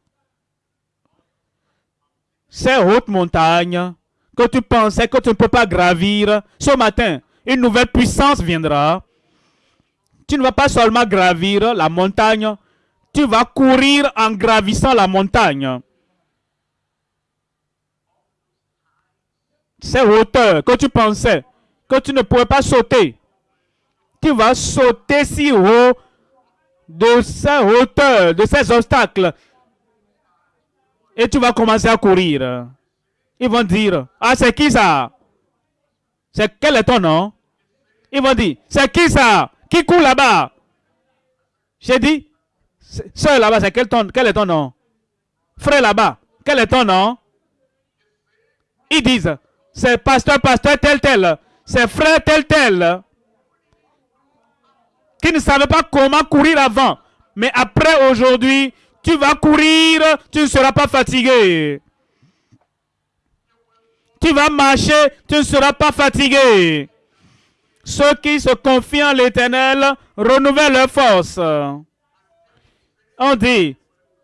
Ces hautes montagnes que tu pensais que tu ne peux pas gravir, ce matin, une nouvelle puissance viendra. Tu ne vas pas seulement gravir la montagne, tu vas courir en gravissant la montagne. Ces hauteurs que tu pensais que tu ne pouvais pas sauter, tu vas sauter si haut de ces hauteurs, de ces obstacles. Et tu vas commencer à courir. Ils vont dire, ah c'est qui ça? C'est quel est ton nom Ils vont dire, c'est qui ça? Qui court là-bas J'ai dit, Sœur là-bas, c'est quel, quel est ton nom? Frère là-bas, quel est ton nom Ils disent, c'est pasteur, pasteur tel tel. C'est frère tel tel. Qui ne savait pas comment courir avant. Mais après aujourd'hui, tu vas courir, tu ne seras pas fatigué. Tu vas marcher, tu ne seras pas fatigué. Ceux qui se confient en l'éternel renouvellent leur force on dit,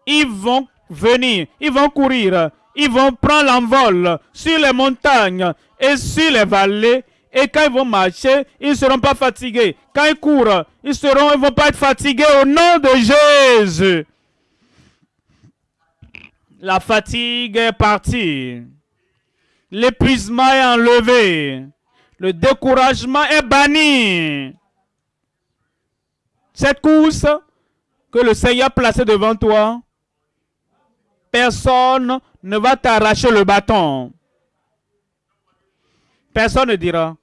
ils vont venir, ils vont courir, ils vont prendre l'envol sur les montagnes et sur les vallées. Et quand ils vont marcher, ils ne seront pas fatigués. Quand ils courent, ils seront, ils vont pas être fatigués au nom de Jésus. La fatigue est partie. L'épuisement est enlevé. Le découragement est banni. Cette course que le Seigneur a placé devant toi, personne ne va t'arracher le bâton. Personne ne dira,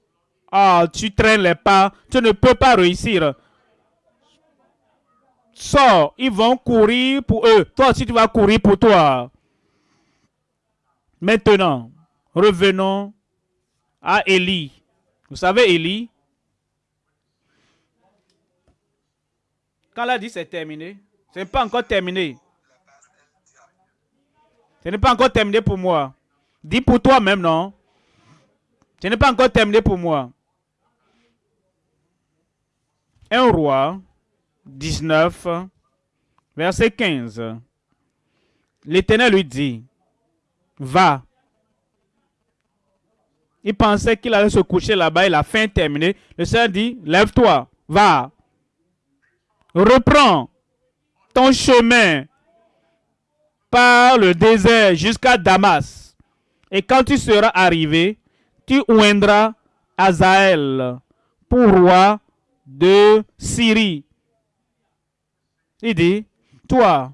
ah, tu traînes les pas, tu ne peux pas réussir. sors, ils vont courir pour eux. Toi aussi, tu vas courir pour toi. Maintenant, revenons à Élie. Vous savez, Élie, quand elle a dit c'est terminé, ce n'est pas encore terminé. Ce n'est pas encore terminé pour moi. Dis pour toi-même, non? Ce n'est pas encore terminé pour moi. Un roi, 19, verset 15. L'Éternel lui dit, va. Il pensait qu'il allait se coucher là-bas et la fin terminée. Le Seigneur dit, lève-toi, va. Reprends ton chemin par le désert jusqu'à Damas. Et quand tu seras arrivé, tu oindras Azaël pour roi de Syrie. Il dit, toi,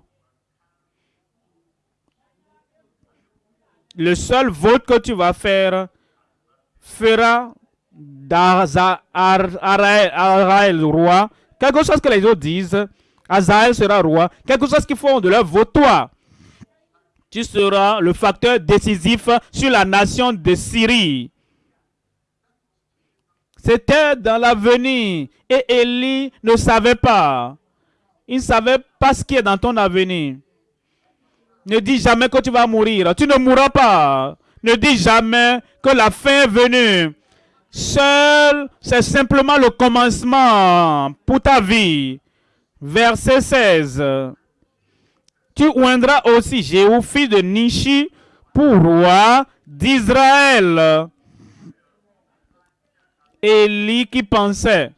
le seul vote que tu vas faire fera d'Araël roi. Quelque chose que les autres disent, Azaël sera roi. Quelque chose qu'ils font de leur vote, toi. Tu seras le facteur décisif sur la nation de Syrie. C'était dans l'avenir. Et Élie ne savait pas. Il ne savait pas ce qui est dans ton avenir. Ne dis jamais que tu vas mourir. Tu ne mourras pas. Ne dis jamais que la fin est venue. Seul, c'est simplement le commencement pour ta vie. Verset 16. Tu oindras aussi Jéhu, fils de Nishi, pour roi d'Israël. Élie qui pensait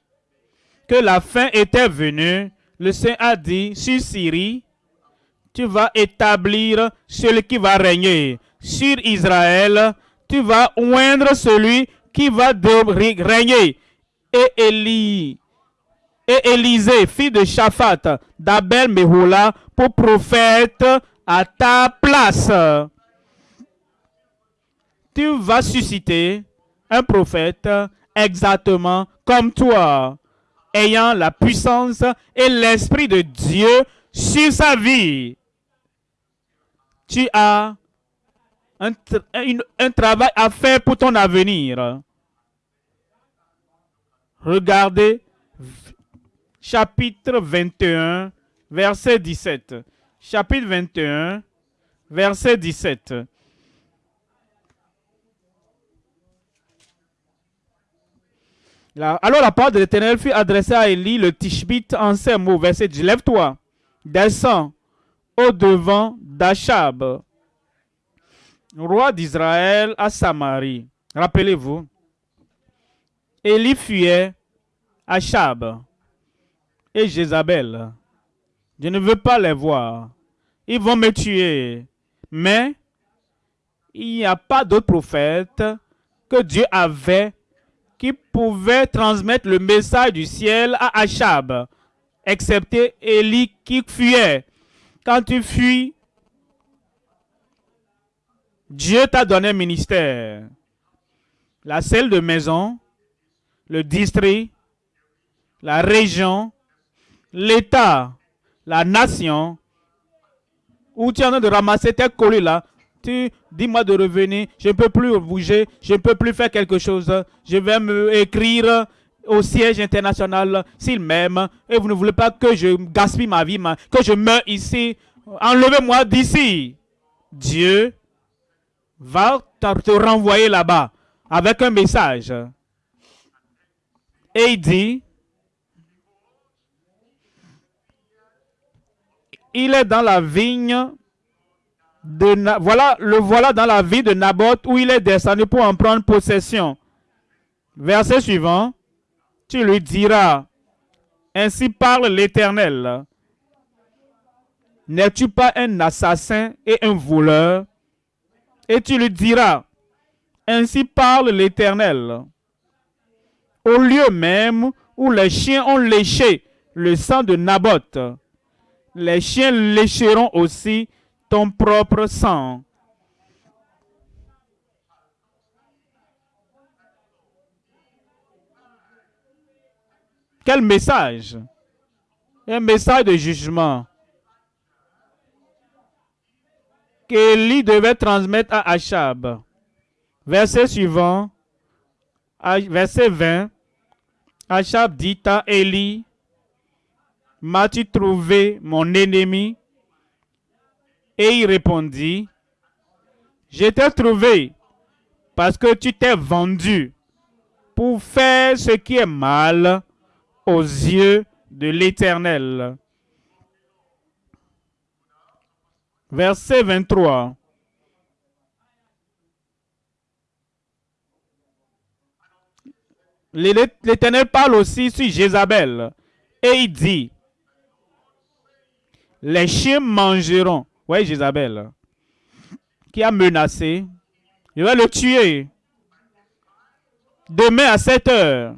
que la fin était venue, le Seigneur a dit, sur Syrie, tu vas établir celui qui va régner. Sur Israël, tu vas oindre celui qui va régner. Et Élie, et Élisée, fils de Shaphat, d'Abel Mehoula, pour prophète à ta place. Tu vas susciter un prophète exactement comme toi, ayant la puissance et l'Esprit de Dieu sur sa vie. Tu as un, travail à faire pour ton avenir. Regardez chapitre 21, verset 17. Chapitre 21, verset 17. Alors la parole de l'Éternel fut adressée à Élie le Tishbite en ces mots. Verset 10. Lève-toi, descends au devant d'Achab, roi d'Israël à Samarie. Rappelez-vous, Élie fuyait Achab et Jézabel. Je ne veux pas les voir. Ils vont me tuer. Mais il n'y a pas d'autre prophète que Dieu avait qui pouvait transmettre le message du ciel à Achab, excepté Élie qui fuyait. Quand tu fuis, Dieu t'a donné un ministère. La selle de maison, le district, la région, l'État, la nation, où tu es en train de ramasser tes colis là, dis-moi de revenir, je ne peux plus bouger, je ne peux plus faire quelque chose, je vais me écrire au siège international s'il m'aime et vous ne voulez pas que je gaspille ma vie, que je meure ici, enlevez-moi d'ici. Dieu va te renvoyer là-bas avec un message. Et il dit, il est dans la vigne de voilà le voilà dans la ville de Naboth où il est descendu pour en prendre possession. Verset suivant, tu lui diras, ainsi parle l'Éternel. N'es-tu pas un assassin et un voleur? Et tu lui diras, ainsi parle l'Éternel. Au lieu même où les chiens ont léché le sang de Naboth, les chiens lécheront aussi ton propre sang. Quel message? Un message de jugement qu'Élie devait transmettre à Achab. Verset suivant, verset 20. Achab dit à Élie, M'as-tu trouvé mon ennemi? Et il répondit, Je t'ai trouvé parce que tu t'es vendu pour faire ce qui est mal aux yeux de l'Éternel. Verset 23. L'Éternel parle aussi sur Jézabel et il dit, les chiens mangeront. Oui, Jézabel, qui a menacé, je vais le tuer. Demain à 7 heures,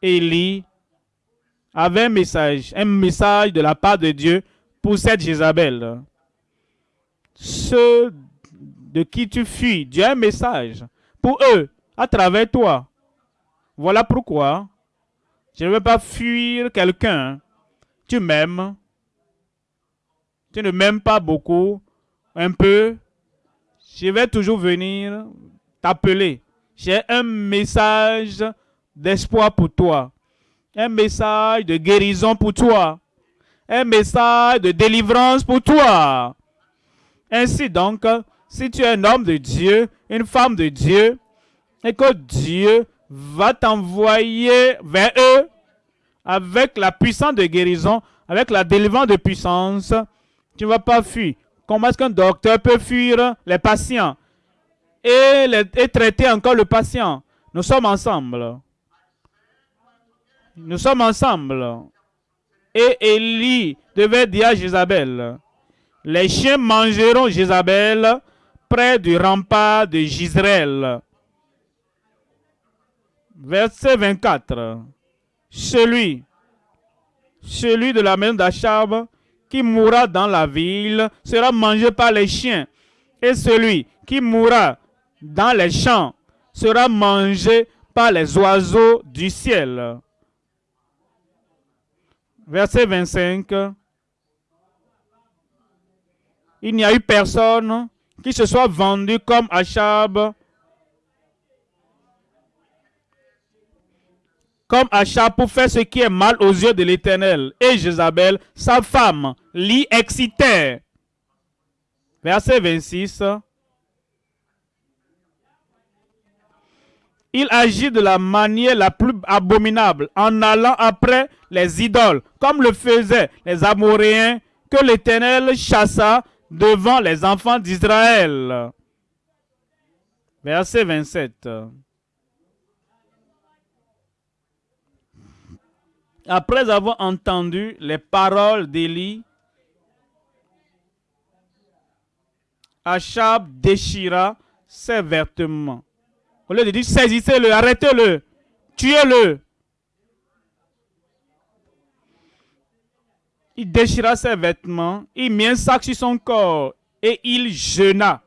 Élie avait un message, un message de la part de Dieu pour cette Jézabel. Ceux de qui tu fuis, Dieu a un message pour eux, à travers toi. Voilà pourquoi je ne veux pas fuir quelqu'un. Tu m'aimes. Tu ne m'aimes pas beaucoup, un peu. Je vais toujours venir t'appeler. J'ai un message d'espoir pour toi. Un message de guérison pour toi. Un message de délivrance pour toi. Ainsi donc, si tu es un homme de Dieu, une femme de Dieu, et que Dieu va t'envoyer vers eux avec la puissance de guérison, avec la délivrance de puissance, tu ne vas pas fuir. Comment est-ce qu'un docteur peut fuir les patients et, traiter encore le patient? Nous sommes ensemble. Nous sommes ensemble. Et Élie devait dire à Jézabel, les chiens mangeront Jézabel près du rempart de Gisraël. Verset 24. Celui, celui de la maison d'Achab qui mourra dans la ville sera mangé par les chiens. Et celui qui mourra dans les champs sera mangé par les oiseaux du ciel. Verset 25. Il n'y a eu personne qui se soit vendu comme Achab comme Achat pour faire ce qui est mal aux yeux de l'Éternel. Et Jézabel, sa femme, l'y excitait. Verset 26. Il agit de la manière la plus abominable en allant après les idoles, comme le faisaient les Amoréens que l'Éternel chassa devant les enfants d'Israël. Verset 27. Après avoir entendu les paroles d'Élie, Achab déchira ses vêtements. Au lieu de dire saisissez-le, arrêtez-le, tuez-le. Il déchira ses vêtements, il mit un sac sur son corps et il jeûna.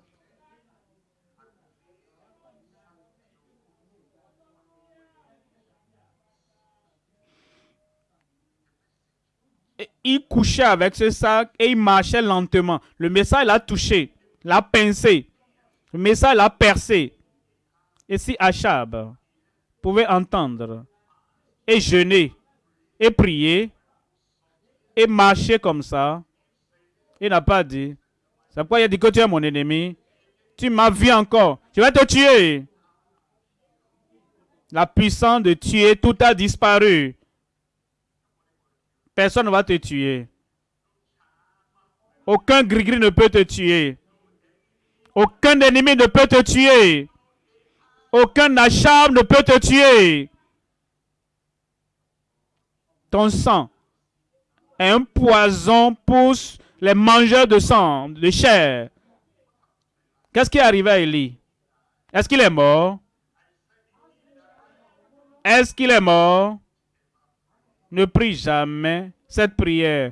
Il couchait avec ce sac et il marchait lentement. Le message l'a touché, l'a pincé. Le message l'a percé. Et si Achab pouvait entendre et jeûner et prier et marcher comme ça, il n'a pas dit, c'est pourquoi il a dit que tu es mon ennemi. Tu m'as vu encore. Je vais te tuer. La puissance de tuer, tout a disparu. Personne ne va te tuer. Aucun gris-gris ne peut te tuer. Aucun ennemi ne peut te tuer. Aucun achat ne peut te tuer. Ton sang est un poison pour les mangeurs de sang, de chair. Qu'est-ce qui est arrivé à Élie? Est-ce qu'il est mort? Est-ce qu'il est mort? Ne prie jamais cette prière.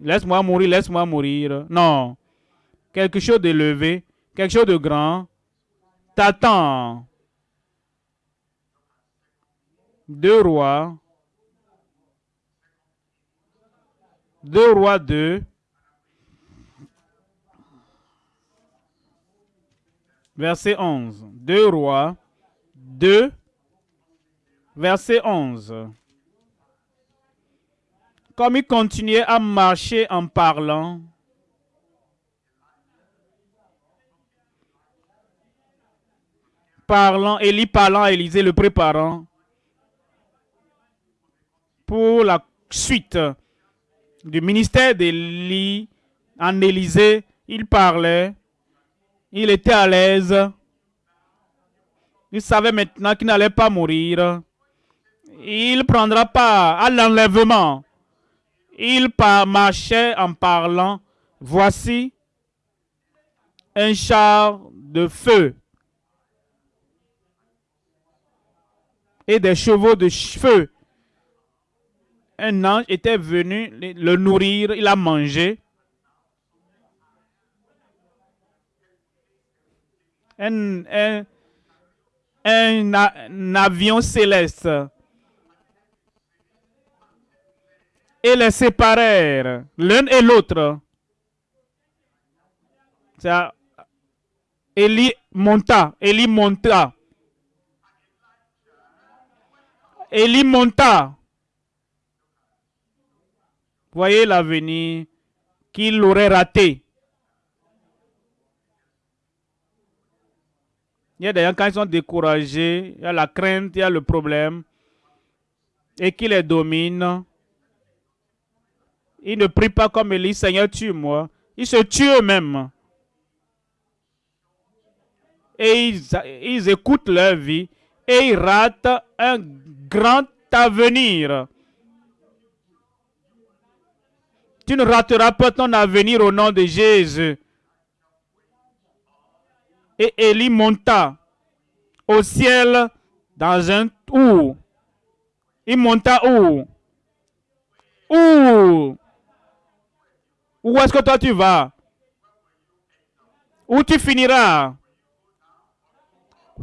Laisse-moi mourir, laisse-moi mourir. Non. Quelque chose d'élevé, quelque chose de grand t'attend. Deux rois, 2 rois 2. Verset 11. 2 rois 2. Verset 11. Comme il continuait à marcher en parlant, parlant, Élie parlant Élisée, le préparant pour la suite du ministère d'Élie en Élysée. Il parlait, il était à l'aise, il savait maintenant qu'il n'allait pas mourir. Il prendra part à l'enlèvement. Il marchait en parlant. Voici un char de feu et des chevaux de feu. Un ange était venu le nourrir, il a mangé. Un, un, avion céleste. Et les séparèrent l'un et l'autre. Élie monta, Élie monta Élie monta. Voyez l'avenir qu'il aurait raté. Il y a des gens, quand ils sont découragés, il y a la crainte, il y a le problème, et qui les domine. Ils ne prient pas comme Élie, Seigneur, tue-moi. Ils se tuent eux-mêmes. Et ils, ils écoutent leur vie et ils ratent un grand avenir. Tu ne rateras pas ton avenir au nom de Jésus. Et Élie monta au ciel dans un où Il monta où? Où? Où est-ce que toi tu vas? Où tu finiras?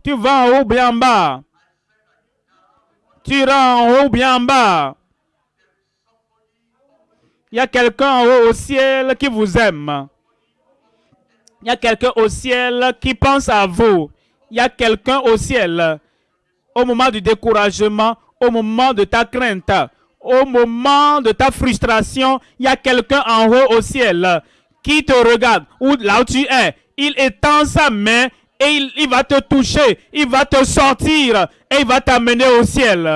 Tu vas en haut bien en bas tu iras en haut bien en bas. Il y a quelqu'un en haut au ciel qui vous aime. Il y a quelqu'un au ciel qui pense à vous. Il y a quelqu'un au ciel au moment du découragement, au moment de ta crainte, au moment de ta frustration, il y a quelqu'un en haut au ciel qui te regarde, ou là où tu es. Il étend sa main et il, va te toucher, il va te sortir et il va t'amener au ciel.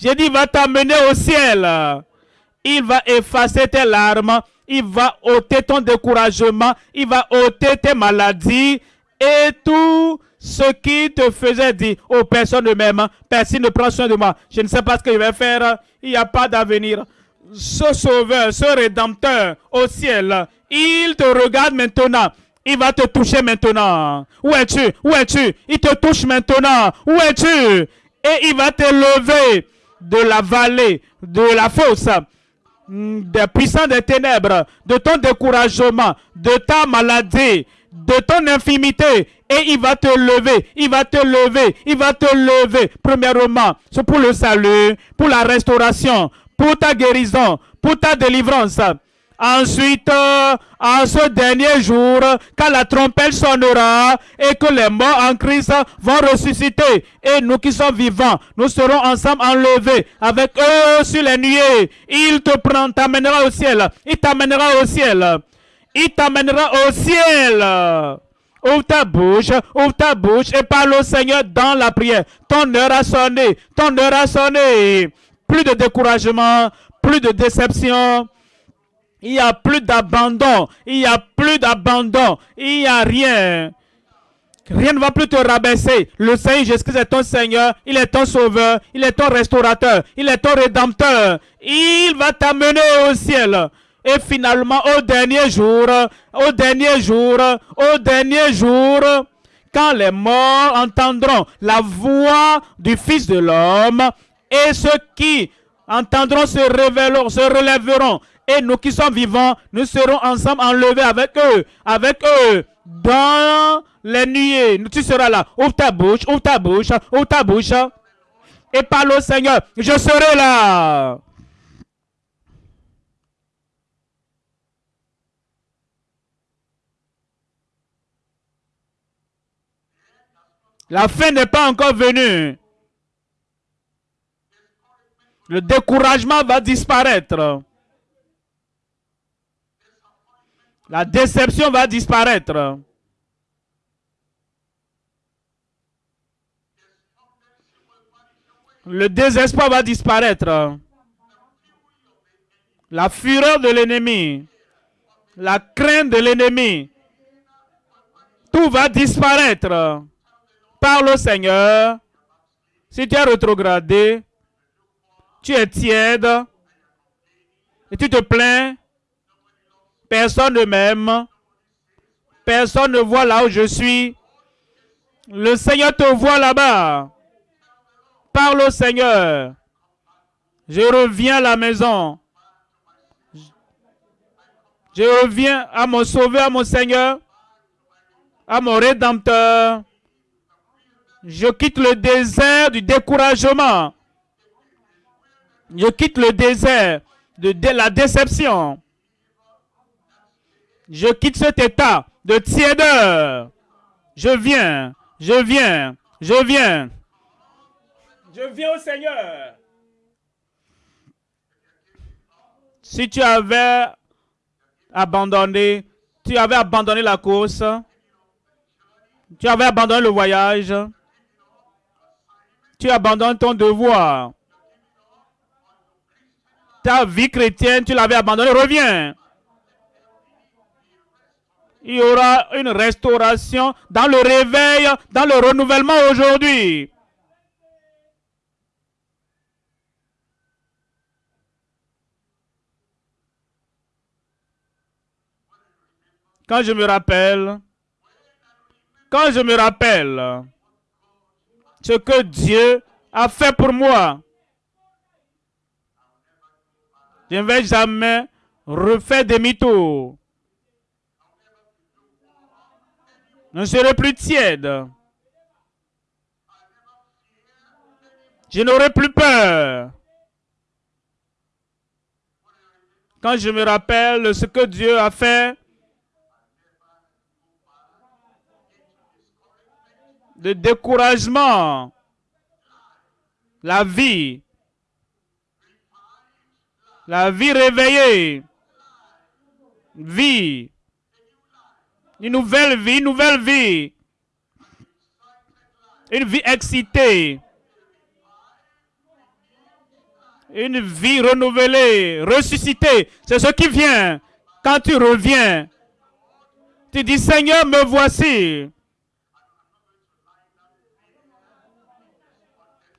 J'ai dit, il va t'amener au ciel. Il va effacer tes larmes, il va ôter ton découragement, il va ôter tes maladies. Et tout ce qui te faisait dire, oh personne ne m'aime, personne ne prend soin de moi, je ne sais pas ce que je vais faire, il n'y a pas d'avenir. Ce sauveur, ce rédempteur au ciel, il te regarde maintenant il va te toucher maintenant. Où es-tu? Où es-tu? Il te touche maintenant. Où es-tu? Et il va te lever de la vallée, de la fosse, mm, des puissants des ténèbres, de ton découragement, de ta maladie, de ton infimité. Et il va te lever, il va te lever, il va te lever. Premièrement, c'est pour le salut, pour la restauration, pour ta guérison, pour ta délivrance. Ensuite, en ce dernier jour, quand la trompette sonnera et que les morts en Christ vont ressusciter, et nous qui sommes vivants, nous serons ensemble enlevés avec eux sur les nuées. Il te prend, t'amènera au ciel. Il t'amènera au ciel. Il t'amènera au ciel. Ouvre ta bouche, ouvre ta bouche et parle au Seigneur dans la prière. Ton heure a sonné, ton heure a sonné. Plus de découragement, plus de déception, il n'y a plus d'abandon. Il n'y a plus d'abandon. Il n'y a rien. Rien ne va plus te rabaisser. Le Seigneur Jésus-Christ est ton Seigneur. Il est ton Sauveur. Il est ton restaurateur. Il est ton Rédempteur. Il va t'amener au ciel. Et finalement, au dernier jour, au dernier jour, au dernier jour, quand les morts entendront la voix du Fils de l'homme, et ceux qui entendront se, révéleront, se relèveront et nous qui sommes vivants, nous serons ensemble enlevés avec eux, avec eux, dans les nuées. Tu seras là. Ouvre ta bouche, ouvre ta bouche, ouvre ta bouche. Et parle au Seigneur. Je serai là. La fin n'est pas encore venue. Le découragement va disparaître. La déception va disparaître. Le désespoir va disparaître. La fureur de l'ennemi. La crainte de l'ennemi. Tout va disparaître. Parle au Seigneur. Si tu es rétrogradé, tu es tiède et tu te plains, personne ne m'aime, personne ne voit là où je suis. Le Seigneur te voit là-bas. Parle au Seigneur. Je reviens à la maison. Je reviens à mon sauveur, à mon Seigneur, à mon rédempteur. Je quitte le désert du découragement. Je quitte le désert de, la déception. Je quitte cet état de tièdeur. Je viens, je viens, je viens. Je viens au Seigneur. Si tu avais abandonné, tu avais abandonné la course, tu avais abandonné le voyage, tu abandonnes ton devoir. Ta vie chrétienne, tu l'avais abandonnée, reviens. Il y aura une restauration dans le réveil, dans le renouvellement aujourd'hui. Quand je me rappelle, quand je me rappelle ce que Dieu a fait pour moi, je ne vais jamais refaire demi-tour. Je ne serai plus tiède. Je n'aurai plus peur. Quand je me rappelle ce que Dieu a fait, de découragement. La vie. La vie réveillée. Vie. Une nouvelle vie, une nouvelle vie. Une vie excitée. Une vie renouvelée, ressuscitée. C'est ce qui vient quand tu reviens. Tu dis, Seigneur, me voici.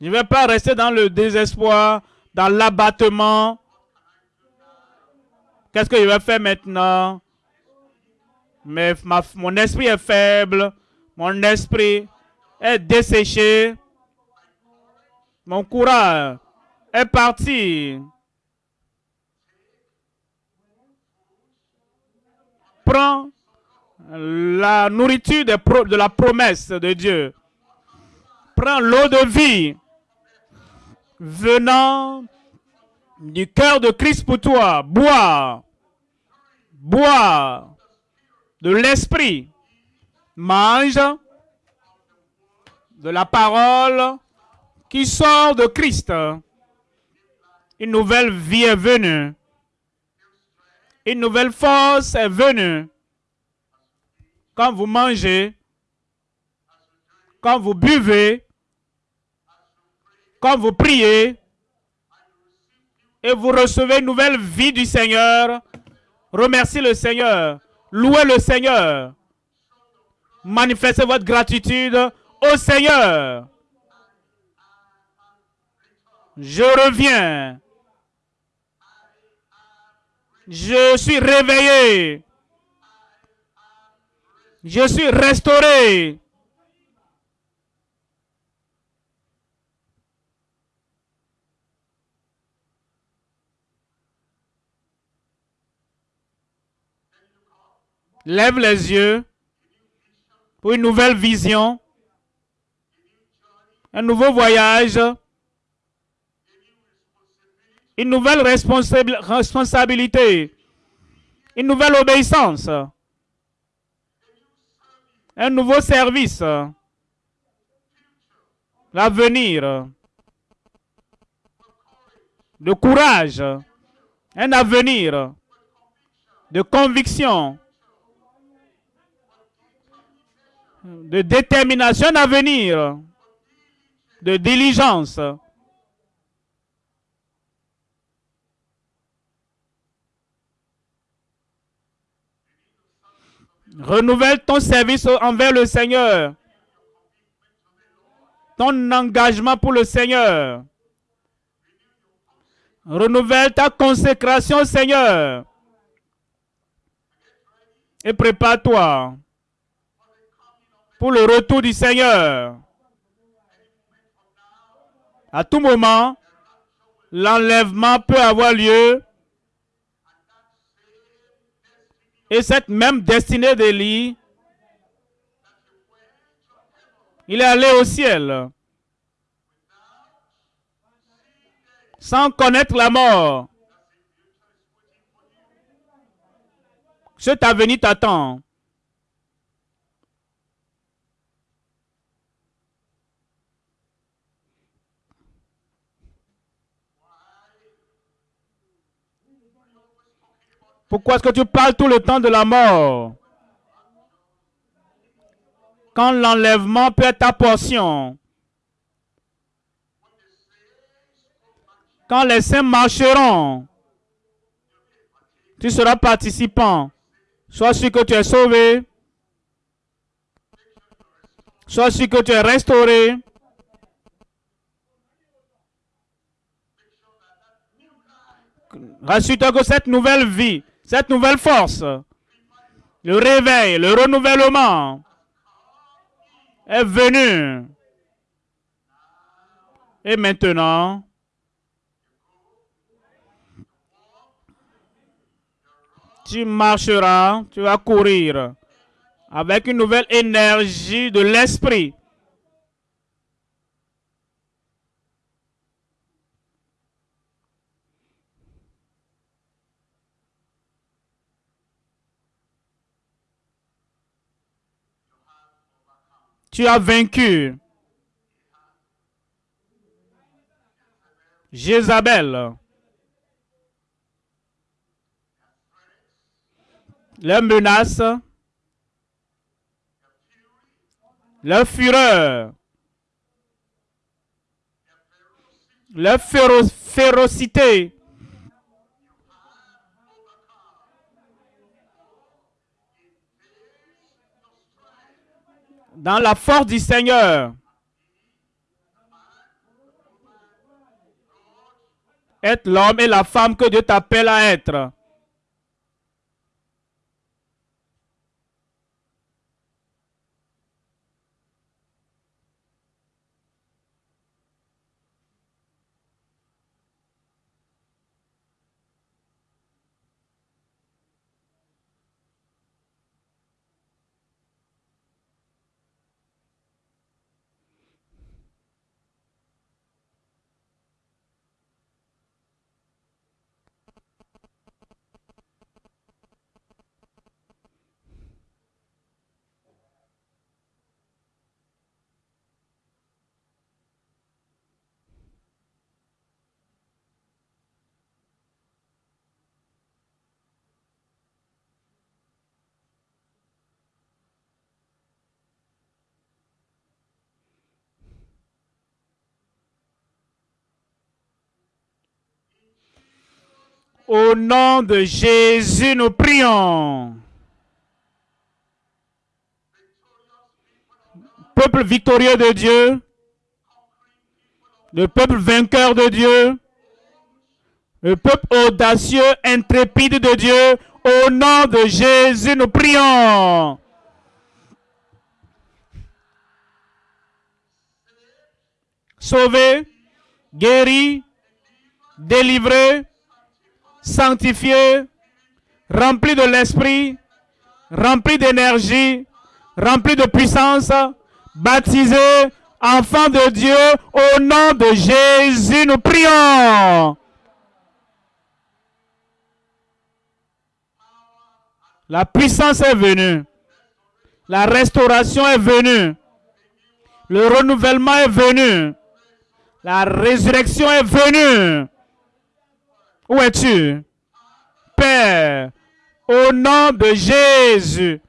Je ne vais pas rester dans le désespoir, dans l'abattement. Qu'est-ce que je vais faire maintenant? Mais mon esprit est faible. Mon esprit est desséché. Mon courage est parti. Prends la nourriture de la promesse de Dieu. Prends l'eau de vie venant du cœur de Christ pour toi. Bois. Bois de l'esprit. Mange de la parole qui sort de Christ. Une nouvelle vie est venue. Une nouvelle force est venue. Quand vous mangez, quand vous buvez, quand vous priez et vous recevez une nouvelle vie du Seigneur, remerciez le Seigneur, louez le Seigneur, manifestez votre gratitude au Seigneur. Je reviens. Je suis réveillé. Je suis restauré. Lève les yeux pour une nouvelle vision, un nouveau voyage, une nouvelle responsabilité, une nouvelle obéissance, un nouveau service, l'avenir, de courage, un avenir, de conviction, de détermination, un avenir, de diligence. Renouvelle ton service envers le Seigneur. Ton engagement pour le Seigneur. Renouvelle ta consécration, Seigneur. Et prépare-toi pour le retour du Seigneur. À tout moment, l'enlèvement peut avoir lieu Et cette même destinée d'Élie, il est allé au ciel sans connaître la mort. Cet avenir t'attend. Pourquoi est-ce que tu parles tout le temps de la mort? Quand l'enlèvement peut être ta portion. Quand les saints marcheront, tu seras participant. Sois sûr que tu es sauvé. Sois sûr que tu es restauré. Rassure-toi que cette nouvelle vie cette nouvelle force, le réveil, le renouvellement est venu. Et maintenant, tu marcheras, tu vas courir avec une nouvelle énergie de l'esprit. Tu as vaincu Jézabel. Les menaces, la fureur, la férocité, dans la force du Seigneur. Être l'homme et la femme que Dieu t'appelle à être. Au nom de Jésus, nous prions. Peuple victorieux de Dieu, le peuple vainqueur de Dieu, le peuple audacieux, intrépide de Dieu, au nom de Jésus, nous prions. Sauvé, guéri, délivré, sanctifié, rempli de l'esprit, rempli d'énergie, rempli de puissance, baptisé, enfant de Dieu, au nom de Jésus, nous prions. La puissance est venue. La restauration est venue. Le renouvellement est venu. La résurrection est venue. Où es-tu? Père, au nom de Jésus,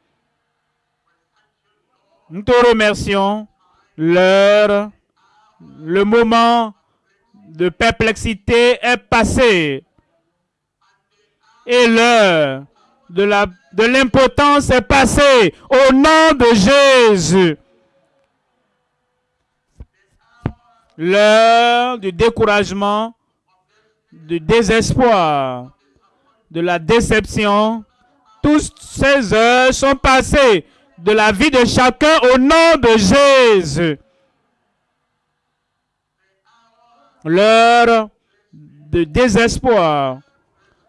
nous te remercions. L'heure, le moment de perplexité est passé. Et l'heure de l'impotence est passée au nom de Jésus. L'heure du découragement, du désespoir, de la déception, toutes ces heures sont passées de la vie de chacun au nom de Jésus. L'heure de désespoir,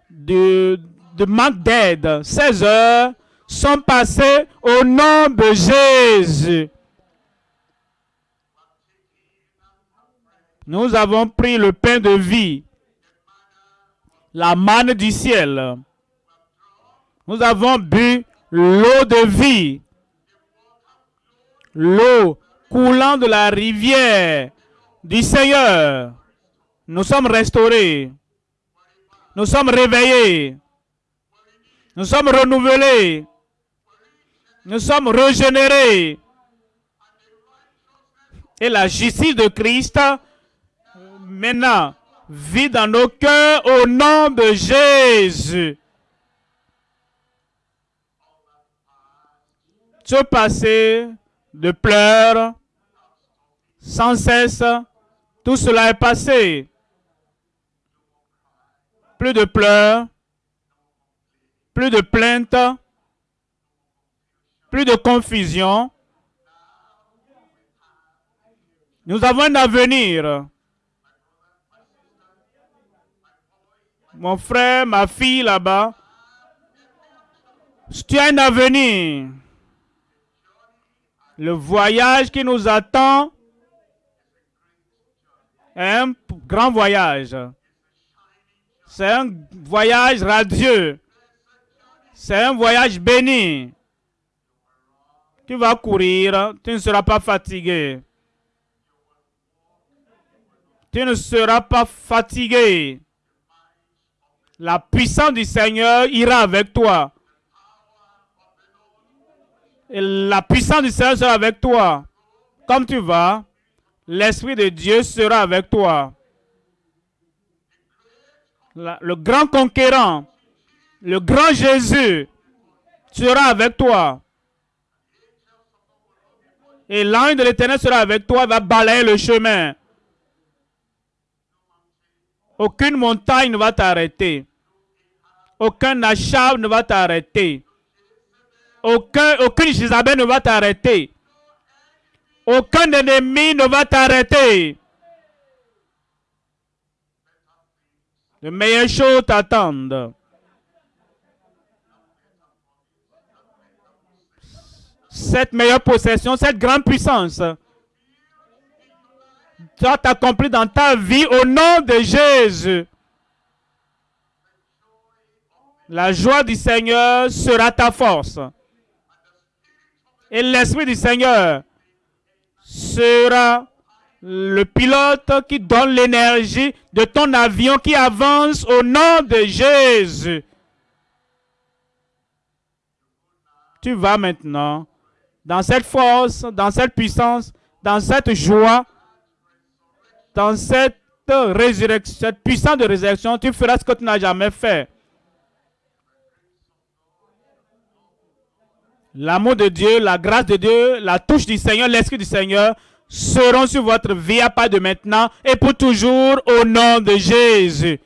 de, de manque d'aide, ces heures sont passées au nom de Jésus. Nous avons pris le pain de vie, la manne du ciel. Nous avons bu l'eau de vie, l'eau coulant de la rivière du Seigneur. Nous sommes restaurés. Nous sommes réveillés. Nous sommes renouvelés. Nous sommes régénérés. Et la justice de Christ maintenant vit dans nos cœurs au nom de Jésus. Ce passé de pleurs, sans cesse, tout cela est passé. Plus de pleurs, plus de plaintes, plus de confusion. Nous avons un avenir. Mon frère, ma fille là-bas, tu as un avenir. Le voyage qui nous attend est un grand voyage. C'est un voyage radieux. C'est un voyage béni. Tu vas courir, tu ne seras pas fatigué. Tu ne seras pas fatigué. La puissance du Seigneur ira avec toi. Et la puissance du Seigneur sera avec toi. Comme tu vas, l'Esprit de Dieu sera avec toi. le grand conquérant, le grand Jésus sera avec toi. Et l'ange de l'éternel sera avec toi, va balayer le chemin. Aucune montagne ne va t'arrêter. Aucun achat ne va t'arrêter. Aucun, aucune Jézabel ne va t'arrêter. Aucun ennemi ne va t'arrêter. De meilleures choses t'attendent. Cette meilleure possession, cette grande puissance, doit t'accomplir dans ta vie au nom de Jésus. La joie du Seigneur sera ta force. Et l'Esprit du Seigneur sera le pilote qui donne l'énergie de ton avion qui avance au nom de Jésus. Tu vas maintenant dans cette force, dans cette puissance, dans cette joie, dans cette cette puissance de résurrection, tu feras ce que tu n'as jamais fait. L'amour de Dieu, la grâce de Dieu, la touche du Seigneur, l'Esprit du Seigneur seront sur votre vie à pas de maintenant et pour toujours au nom de Jésus.